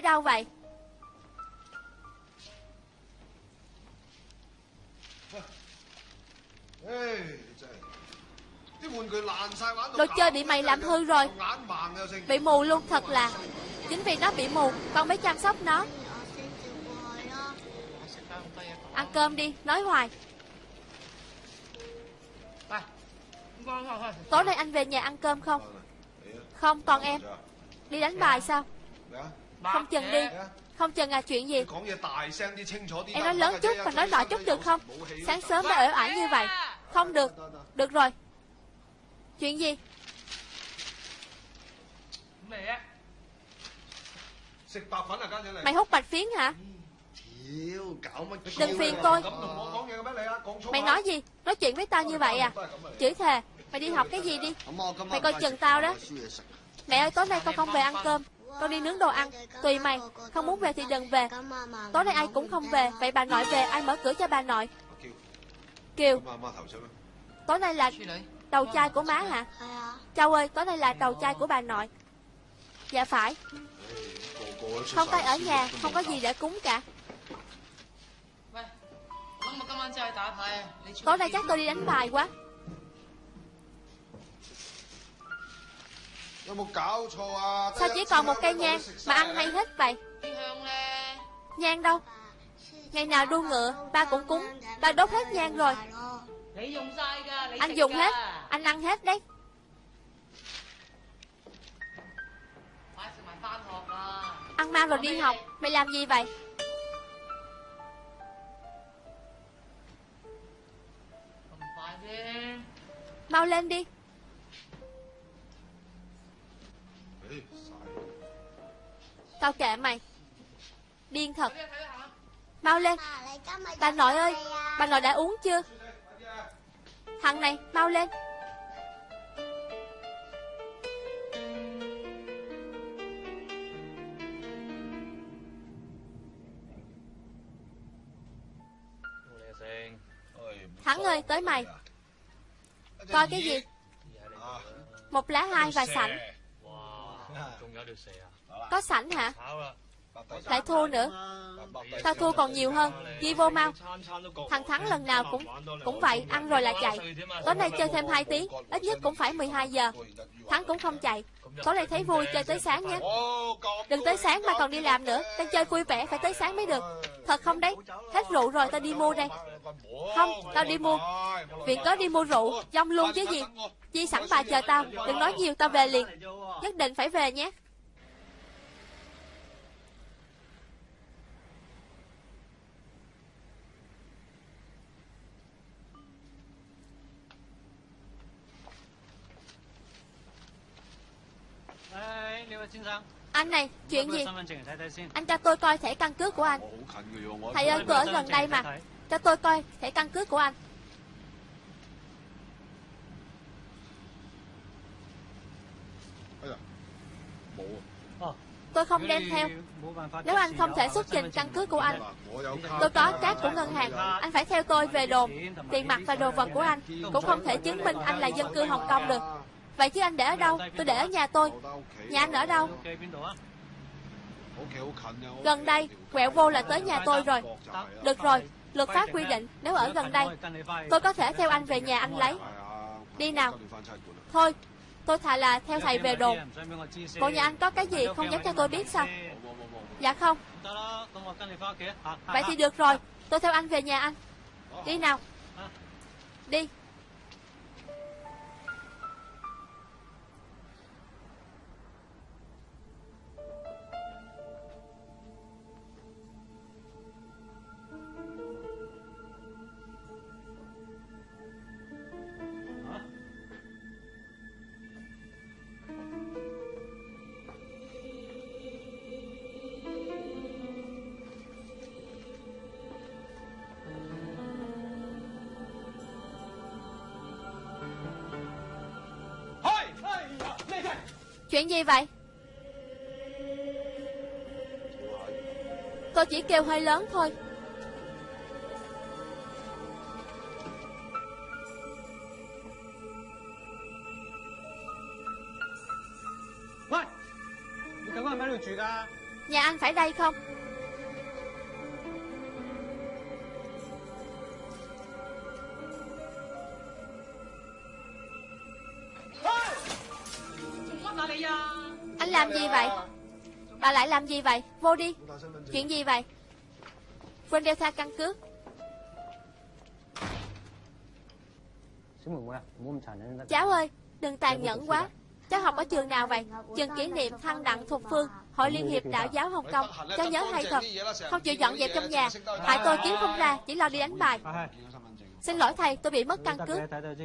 Đâu vậy? Đồ chơi bị mày làm hư rồi. Bị mù luôn thật là. Chính vì nó bị mù Con mới chăm sóc nó. Ăn cơm đi Nói hoài. Tối nay anh về nhà ăn cơm không? Không còn em. Đi đánh bài sao Không chừng đi. Không chừng à chuyện gì? Em nói lớn chút và nói nhỏ chút được không? Sáng sớm đã ở ải như vậy. Không được. Được rồi. Chuyện gì? Mày hút bạch phiến hả? Đừng phiền tôi. Mày nói gì? Nói chuyện với tao như vậy à? Chửi thề. Mày đi học cái gì đi? Mày coi chừng tao đó. Mẹ ơi tối nay con không về ăn cơm con đi nướng đồ ăn. Tùy mày. Không muốn về thì đừng về. Tối nay ai cũng không về. Vậy bà nội về, ai mở cửa cho bà nội? Kiều. Tối nay là đầu trai của má hả? Châu ơi, tối nay là đầu trai của bà nội. Dạ phải. Không tay ở nhà, Không có gì để cúng cả. Tối nay chắc tôi đi đánh bài quá. Sao chỉ còn một cây nhang Mà ăn hay hết vậy? Nhang đâu? Ngày nào đua ngựa, Ba cũng cúng. Ba đốt hết nhang rồi. Anh dùng hết. Anh ăn hết đấy. Ăn mang rồi đi học. Mày làm gì vậy? Mau lên đi. Tao kệ mày. Điên thật. Mau lên. Bà nội ơi Bà nội đã uống chưa? Thằng này mau lên. Thắng ơi tới mày. Coi cái gì? Một lá hai và sảnh Có sảnh hả lại thua nữa. Tao thua còn nhiều hơn Ghi vô mau. Thằng Thắng lần nào cũng cũng vậy, Ăn rồi là chạy. Tối nay chơi thêm 2 tiếng Ít nhất cũng phải 12 giờ. Thắng cũng không chạy. Tối nay thấy vui, chơi tới sáng nhé. Đừng tới sáng mà còn đi làm nữa. Đang chơi vui vẻ, phải tới sáng mới được. Thật không đấy? Hết rượu rồi, tao đi mua đây. Không, tao đi mua. Viện có đi mua rượu, Dông luôn chứ gì. Chi sẵn bà chờ tao. Đừng nói nhiều, tao về liền. Nhất định phải về nhé. Anh này, chuyện gì? Anh cho tôi coi thẻ căn cước của anh. Thầy ơi, tôi ở gần đây mà. Cho tôi coi thẻ căn cước của anh. Tôi không đem theo. Nếu anh không thể xuất trình căn cước của anh Tôi có cát của ngân hàng. Anh phải theo tôi về đồn. Tiền mặt và đồ vật của anh. Cũng không thể chứng minh anh là dân cư Hồng Kông được Vậy chứ anh để ở đâu Tôi để ở nhà tôi. Nhà anh ở đâu? Gần đây Quẹo vô là tới nhà tôi rồi. Được rồi Luật pháp quy định Nếu ở gần đây Tôi có thể theo anh về nhà anh lấy. Đi nào. Thôi Tôi thà là theo thầy về đồn. Bộ nhà anh có cái gì không dám cho tôi biết sao? Dạ không. Vậy thì được rồi Tôi theo anh về nhà anh. Đi nào. Đi Chuyện gì vậy? Tôi chỉ kêu hơi lớn thôi. Nhà anh phải đây không làm gì vậy? Vô đi. Chuyện gì vậy? Quên đeo tha căn cước. Cháu ơi Đừng tàn nhẫn quá. Cháu học ở trường nào vậy? Trường kỷ niệm thăng đặng thuộc phương Hội Liên hiệp Đạo giáo Hồng Kông. Cháu nhớ hay thật Không? chịu dọn dẹp trong nhà. Tại tôi kiếm không ra Chỉ lo đi đánh bài. Xin lỗi thầy tôi bị mất căn cước.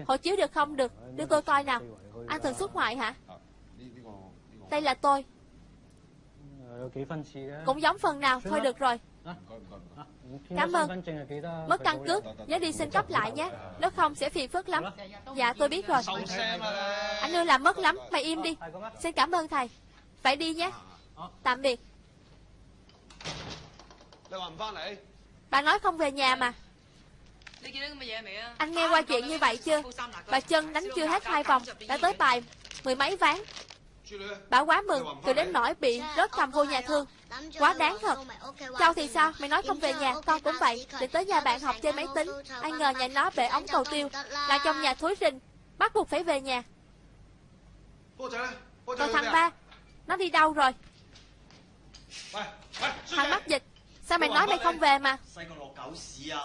Hộ chiếu được không được? Đưa tôi coi nào. Anh thường xuất ngoại hả? Đây là tôi Cũng giống phần nào Thôi được rồi. Cảm ơn. Mất căn cước. Nhớ đi xin cấp lại nhé. Nếu không sẽ phiền phức lắm. Dạ tôi biết rồi. Anh ưa làm mất lắm. Mày im đi. Xin cảm ơn thầy. Phải đi nhé. Tạm biệt. Bà nói không về nhà mà. Anh nghe qua chuyện như vậy chưa? Bà chân đánh chưa hết hai vòng. Đã tới bài mười mấy ván Bà quá mừng Từ đến nỗi bị rớt thầm vô nhà thương. Quá đáng thật. Châu thì sao? Mày nói không về nhà, Con cũng vậy. Định tới nhà bạn học chơi máy tính. Ai ngờ nhà nó bể ống cầu tiêu. Là trong nhà thối rình. Bắt buộc phải về nhà. Còn thằng ba, Nó đi đâu rồi? Thằng mắc dịch. Sao mày nói mày không về mà?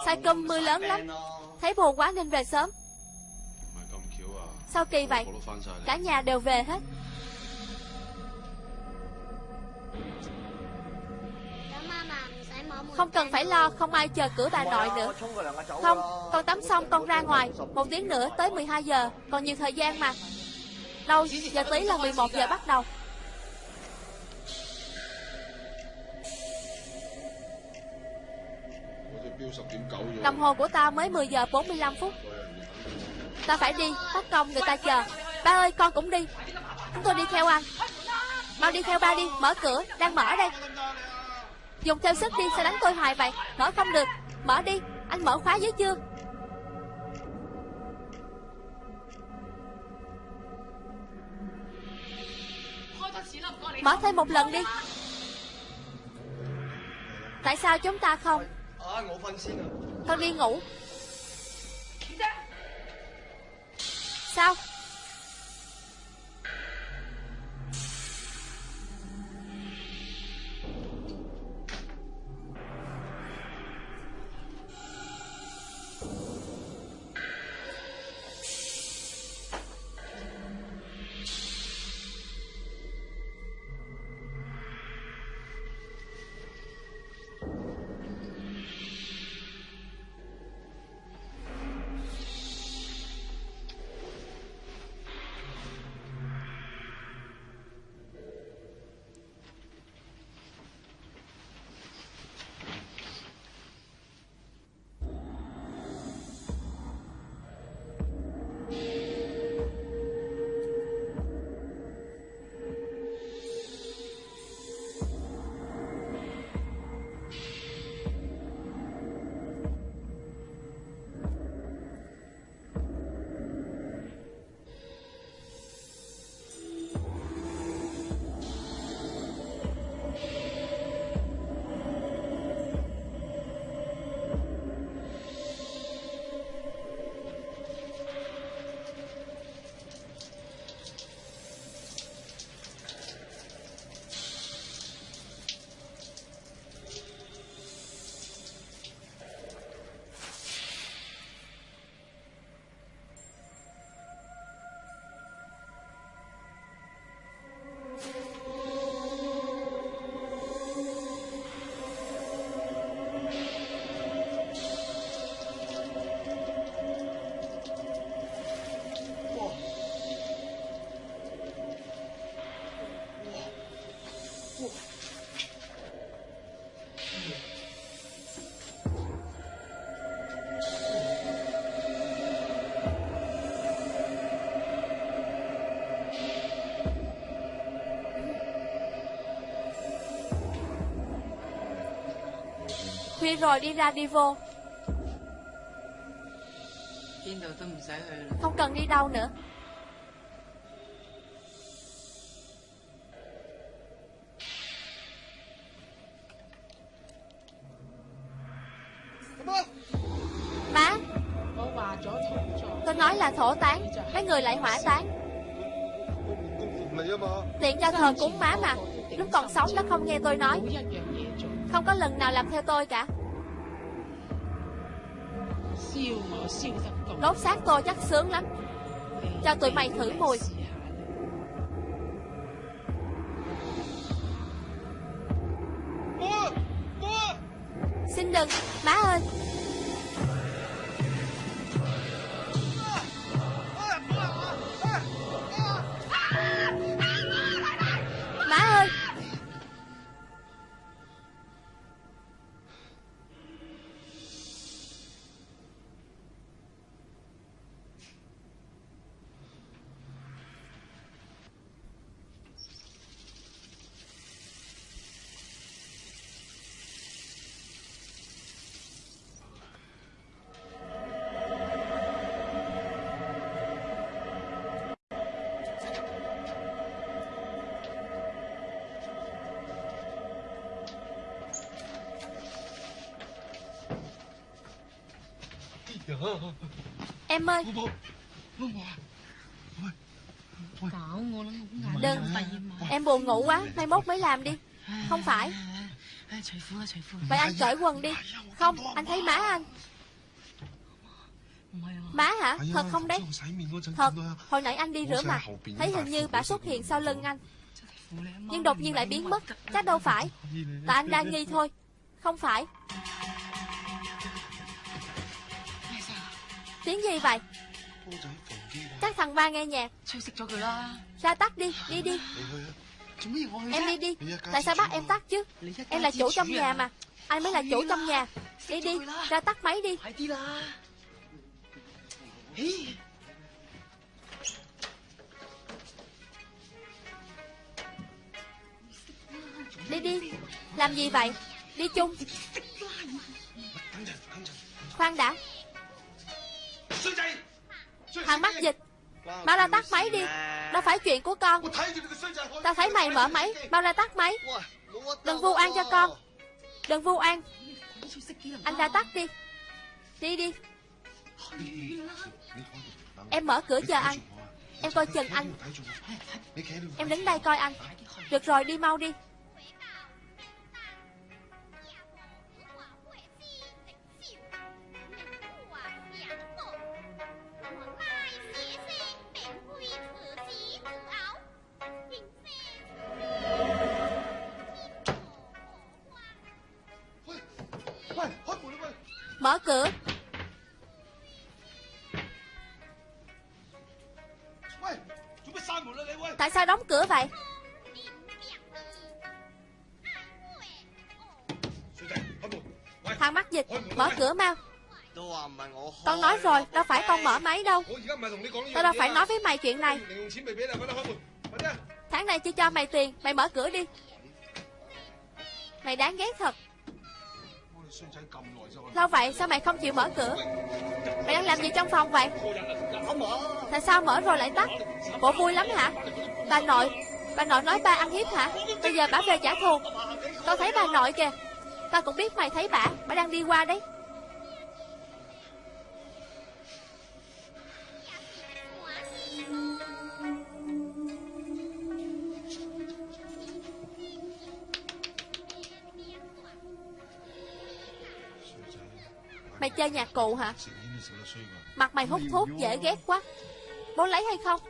Sai cơm mưa lớn lắm. Thấy buồn quá nên về sớm. Sao kỳ vậy? Cả nhà đều về hết. Không cần phải lo, Không ai chờ cửa bà nội nữa. Không, Con tắm xong con ra ngoài. Một tiếng nữa tới 12 giờ. Còn nhiều thời gian mà. Đâu, Giờ tí là 11 giờ bắt đầu. Đồng hồ của ta mới 10 giờ 45 phút. Ta phải đi Bắt công người ta chờ. Ba ơi, con cũng đi. Chúng tôi đi theo anh. Mau đi theo ba đi, Mở cửa, Đang mở đây. Dùng theo sức đi, sao đánh tôi hoài vậy? Mở không được. Mở đi. Anh mở khóa dưới chưa? Mở thêm một lần đi. Tại sao chúng ta không? Con đi ngủ. Sao? Đi rồi đi ra đi vô. Không cần đi đâu nữa. Má Tôi nói là thổ tán. Mấy người lại hỏa tán. Tiện cho thờ cúng má mà. Lúc còn sống nó không nghe tôi nói Không có lần nào làm theo tôi cả. Đốt xác tôi chắc sướng lắm. Cho tụi mày thử mùi Em ơi. Đừng Em buồn ngủ quá Mai mốt mới làm đi. Không phải. Vậy anh cởi quần đi. Không Anh thấy má anh. Má hả? Thật không đấy? Thật. Hồi nãy anh đi rửa mặt Thấy hình như bà xuất hiện sau lưng anh. Nhưng đột nhiên lại biến mất. Chắc đâu phải. Tại anh đang nghi thôi. Không phải Tiếng gì vậy các thằng ba nghe nhạc Ra tắt đi Đi đi Em đi đi Tại sao bắt em tắt chứ Em là chủ trong nhà mà Anh mới là chủ trong nhà Đi đi Ra tắt máy đi Đi đi Làm gì vậy Đi chung Khoan đã Thằng mắc dịch Mau ra tắt máy đi Đâu phải chuyện của con. Tao thấy mày mở máy Mau ra tắt máy. Đừng vu oan cho con Đừng vu oan. Anh ra tắt đi. Đi đi. Em mở cửa chờ anh. Em coi chừng anh. Em đứng đây coi anh. Được rồi đi mau đi Cửa. Tại sao đóng cửa vậy? Thằng mắc dịch Mở cửa mau. Con nói rồi Đâu phải con mở máy đâu. Tao đâu phải nói với mày chuyện này. Tháng này chưa cho mày tiền Mày mở cửa đi. Mày đáng ghét thật Lâu vậy? Sao mày không chịu mở cửa? Mày đang làm gì trong phòng vậy? Tại sao mở rồi lại tắt? Bộ vui lắm hả? Bà nội Bà nội nói ba ăn hiếp hả? Bây giờ bà về trả thù. Tao thấy bà nội kìa. Tao cũng biết mày thấy bà. Bà đang đi qua đấy Mày chơi nhạc cụ hả? Mặt mày hút thuốc dễ ghét quá. Bố lấy hay không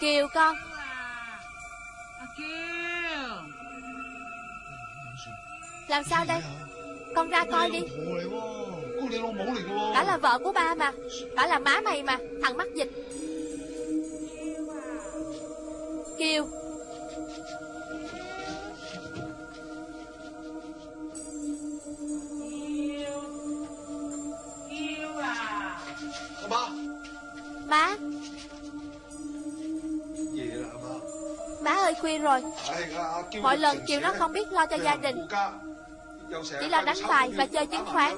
Kiều con. À. Làm sao đây? Con ra coi đi. Đã là vợ của ba mà. Đã là má mày mà. Thằng mắc dịch. Kiều khuya rồi. Mọi lần chiều nó không biết lo cho gia đình. Chỉ lo đánh bài và chơi chứng khoán.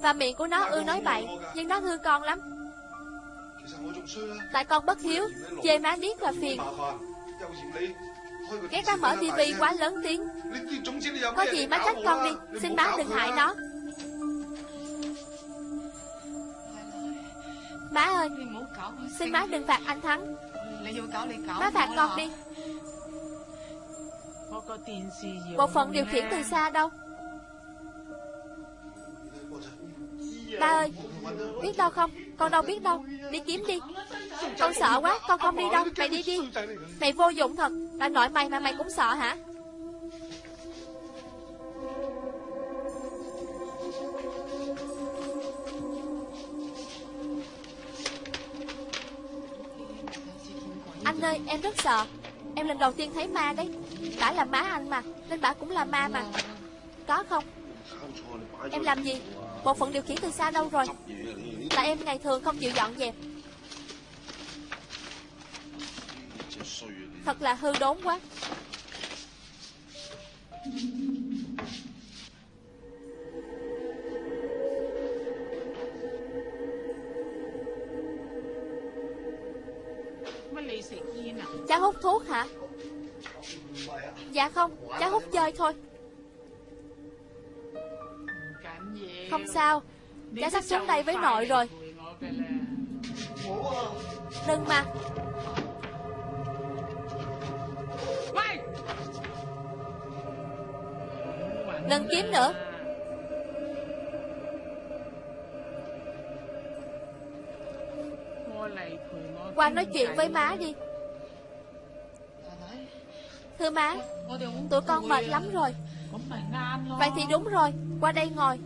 Và miệng của nó ưa nói bậy, Nhưng nó thương con lắm. Tại con bất hiếu, Chê má điếc và phiền. Ghét ta mở tivi quá lớn tiếng. Có gì má trách con đi, Xin má đừng hại nó. Má ơi, Xin má đừng phạt anh Thắng. Nó phạt con đi. Một phần điều khiển từ xa đâu. Ba ơi Biết đâu không? Con đâu biết đâu. Đi kiếm đi. Con sợ quá Con không đi đâu. Mày đi đi. Mày vô dụng thật. Bà nội mày mà mày cũng sợ hả? Anh ơi, em rất sợ. Em lần đầu tiên thấy ma đấy. Bả là má anh mà, Nên bả cũng là ma mà. Có không? Em làm gì? Bộ phận điều khiển từ xa đâu rồi? Là em ngày thường không chịu dọn dẹp. Thật là hư đốn quá. Cháu hút thuốc hả? Dạ không, Cháu hút chơi thôi. Không sao, Cháu sắp xuống đây với nội rồi. Đừng mà. Đừng kiếm nữa. Qua nói chuyện với má đi. Thưa má Tụi con mệt lắm rồi. Vậy thì đúng rồi Qua đây ngồi.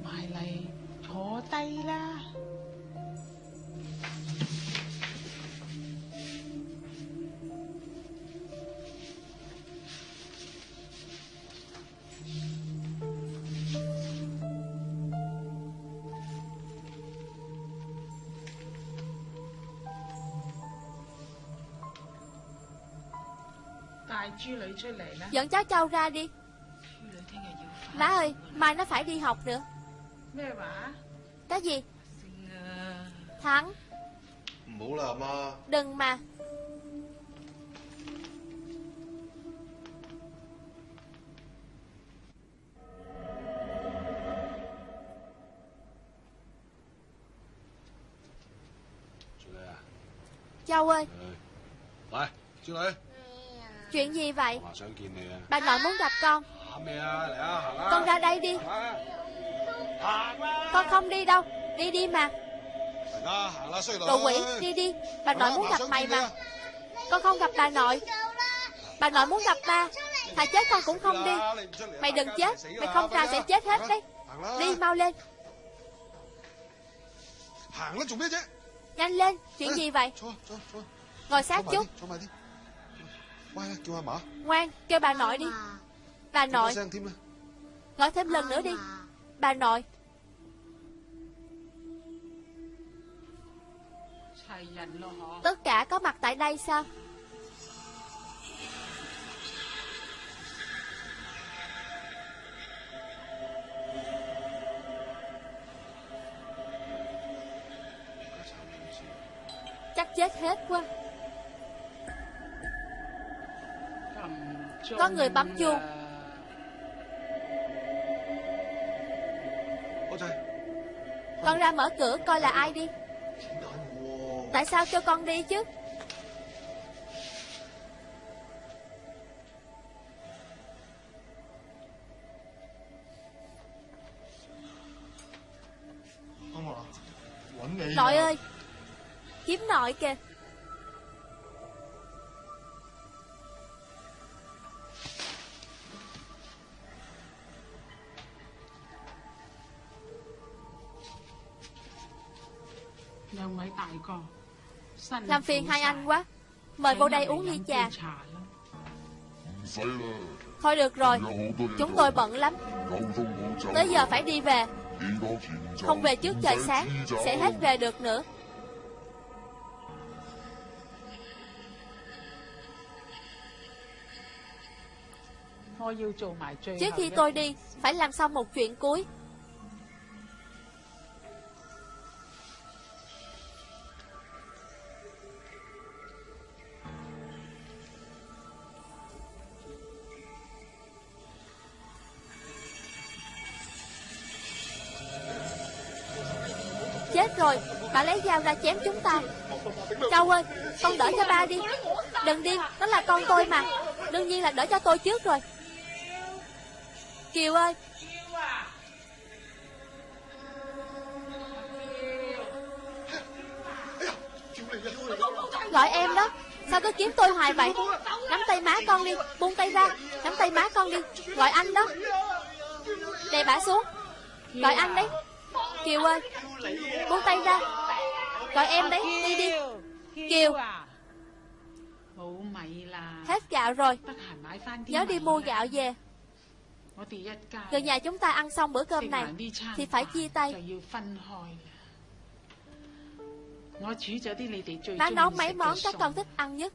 Dẫn cháu Châu ra đi. Má ơi Mai nó phải đi học nữa. Cái gì? Thắng. Đừng mà. Châu ơi. Lại, chú lại Chuyện gì vậy? Bà nội muốn gặp con. Con ra đây đi. Con không đi đâu. Đi đi mà. Đồ quỷ đi đi. Bà nội muốn gặp mày mà. Con không gặp bà nội. Bà nội muốn gặp ta Thà chết con cũng không đi. Mày đừng chết. Mày không ra sẽ chết hết đấy. Đi mau lên. Nhanh lên. Chuyện gì vậy? Ngồi sát chút. Ngoan à, kêu mở. Ngoan kêu bà nội đi. À. Bà nội. Gọi thêm lần nữa đi. À. Bà nội. Tất cả có mặt tại đây sao? Chắc chết hết quá. Có người bấm chuông. Con ra mở cửa coi là ai đi. Tại sao cho con đi chứ? Nội ơi, Kiếm nội kìa. Làm phiền hai anh quá. Mời vô đây uống ly trà. Thôi được rồi Chúng tôi bận lắm. Tới giờ phải đi về. Không về trước trời sáng Sẽ hết về được nữa. Trước khi tôi đi Phải làm xong một chuyện cuối. Xông ra chém chúng ta. Châu ơi, Con đỡ cho ba đi. Đừng đi, Đó là con tôi mà. Đương nhiên là đỡ cho tôi trước rồi. Kiều ơi. Gọi em đó. Sao cứ kiếm tôi hoài vậy? Nắm tay má con đi, Buông tay ra. Nắm tay má con đi. Gọi anh đó. Đè bả xuống. Gọi anh đấy Kiều ơi. Buông tay ra. Gọi em đấy Đi đi. Kiều Hết gạo rồi. Nhớ đi mua gạo về. Gần nhà chúng ta ăn xong bữa cơm này Thì phải chia tay. Má nấu mấy món các con thích ăn nhất.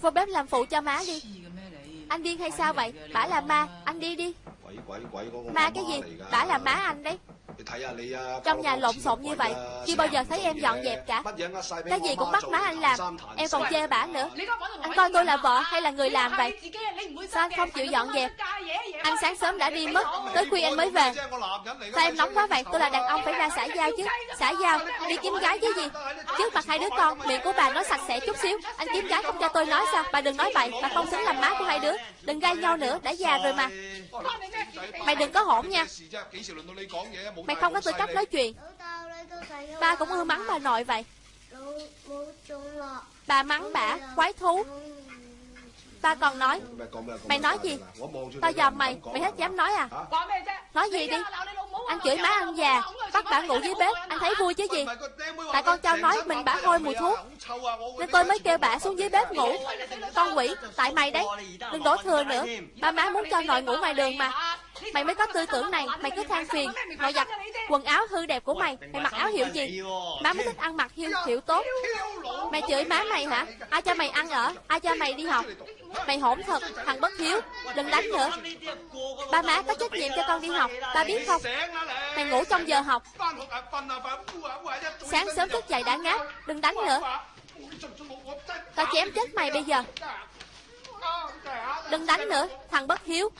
Phong bếp làm phụ cho má đi. Anh điên hay sao vậy? Bả là ma Anh đi đi. Ma cái gì? Bả là má anh đấy. Trong nhà lộn xộn như vậy Chưa bao giờ thấy em dọn dẹp cả? Cái gì cũng bắt má anh làm Em còn chê bả nữa. Anh coi tôi là vợ hay là người làm vậy? Sao anh không chịu dọn dẹp? Anh sáng sớm đã đi mất Tới khuya anh mới về. Sao em nóng quá vậy? Tôi là đàn ông phải ra xã giao chứ. Xã giao Đi kiếm gái chứ gì? Trước mặt hai đứa con Miệng của bà nói sạch sẽ chút xíu. Anh kiếm gái không cho tôi nói sao? Bà đừng nói bậy. Bà không xứng làm má của hai đứa Đừng gai nhau nữa Đã già rồi mà. Mày đừng có hỗn nha. Mày không có tư cách nói chuyện. Ba cũng ưa mắng bà nội vậy. Bà mắng bả Quái thú Ba còn nói. Mày nói gì? Tao dòm mày. Mày hết dám nói à? Nói gì đi? Anh chửi má anh già. Bắt bả ngủ dưới bếp. Anh thấy vui chứ gì? Tại con trao nói mình bả hôi mùi thuốc. Nên tôi mới kêu bả xuống dưới bếp ngủ. Con quỷ Tại mày đấy. Đừng đổ thừa nữa. Ba má muốn cho nội ngủ ngoài đường mà. Mày mới có tư tưởng này. Mày cứ than phiền. Nội giặt Quần áo hư đẹp của mày Mày mặc áo hiệu gì Má mới thích ăn mặc hiệu, hiệu tốt Mày. chửi má mày hả Ai cho mày ăn ở Ai cho mày đi học Mày hỗn thật, Thằng bất hiếu, Đừng đánh nữa. Ba má có trách nhiệm cho con đi học, Ba biết không? Mày ngủ trong giờ học. Sáng sớm thức dậy đã ngáp, Đừng đánh nữa. Tao chém chết mày bây giờ. Đừng đánh nữa, Thằng bất hiếu.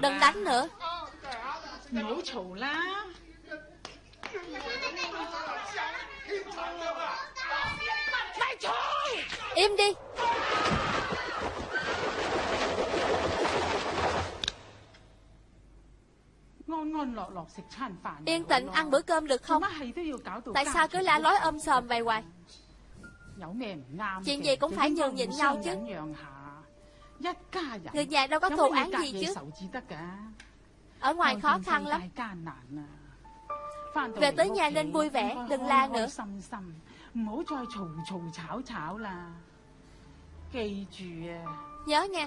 Đừng đánh nữa. 唔好 Mày thôi Im đi. Yên tĩnh ăn bữa cơm được không? Tại sao cứ la lối ôm sòm vậy hoài? Chuyện gì cũng phải nhường nhịn nhau chứ. Người nhà đâu có thù án gì chứ? Ở ngoài khó khăn lắm. Về tới nhà nên vui vẻ, đừng la nữa. Nhớ nha,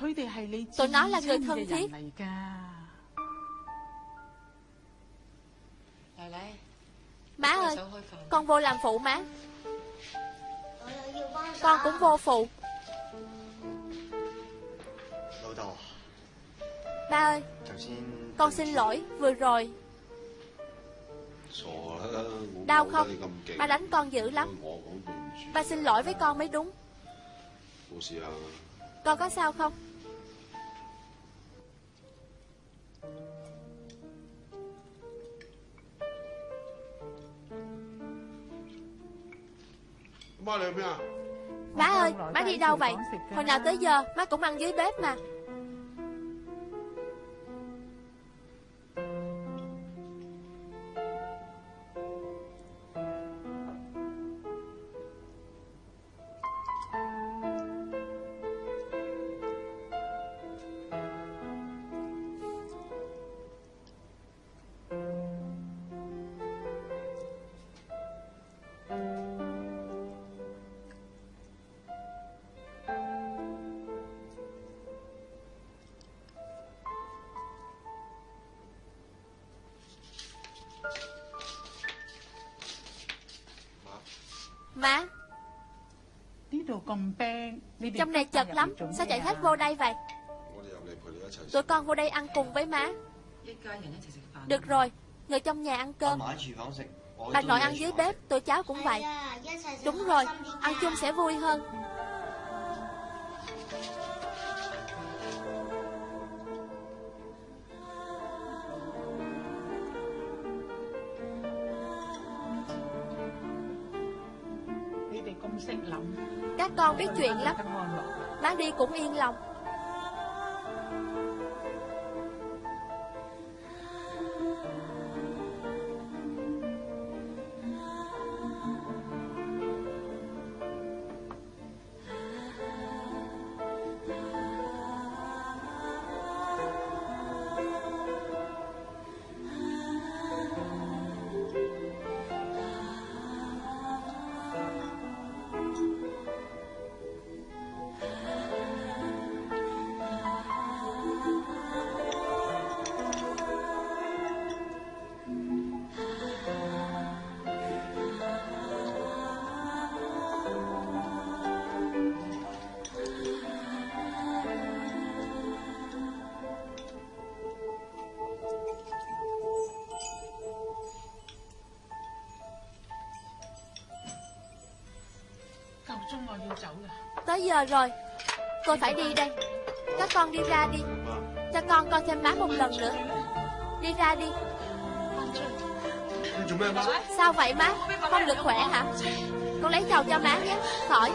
tụi nó là người thân thiết. Má ơi, con vô làm phụ má. Con cũng vô phụ. Ba ơi Con xin lỗi vừa rồi. Đau không? Ba đánh con dữ lắm. Ba xin lỗi với con mới đúng. Con có sao không? À. Má ơi, má đi đâu vậy? Hồi nào tới giờ má cũng ăn dưới bếp mà. mà Trong này chật lắm Sao chạy hết vô đây vậy? Tụi con vô đây ăn cùng với má. Được rồi Người trong nhà ăn cơm. Bà nội ăn dưới bếp Tụi cháu cũng vậy. Đúng rồi Ăn chung sẽ vui hơn. biết chuyện lắm. Bán đi cũng yên lòng. giờ rồi. Cô phải đi đây. Các con đi ra đi. Cho con coi thêm má một lần nữa. Đi ra đi. Sao vậy má? Không được khỏe hả? Con lấy chầu cho má nhé. Khỏi.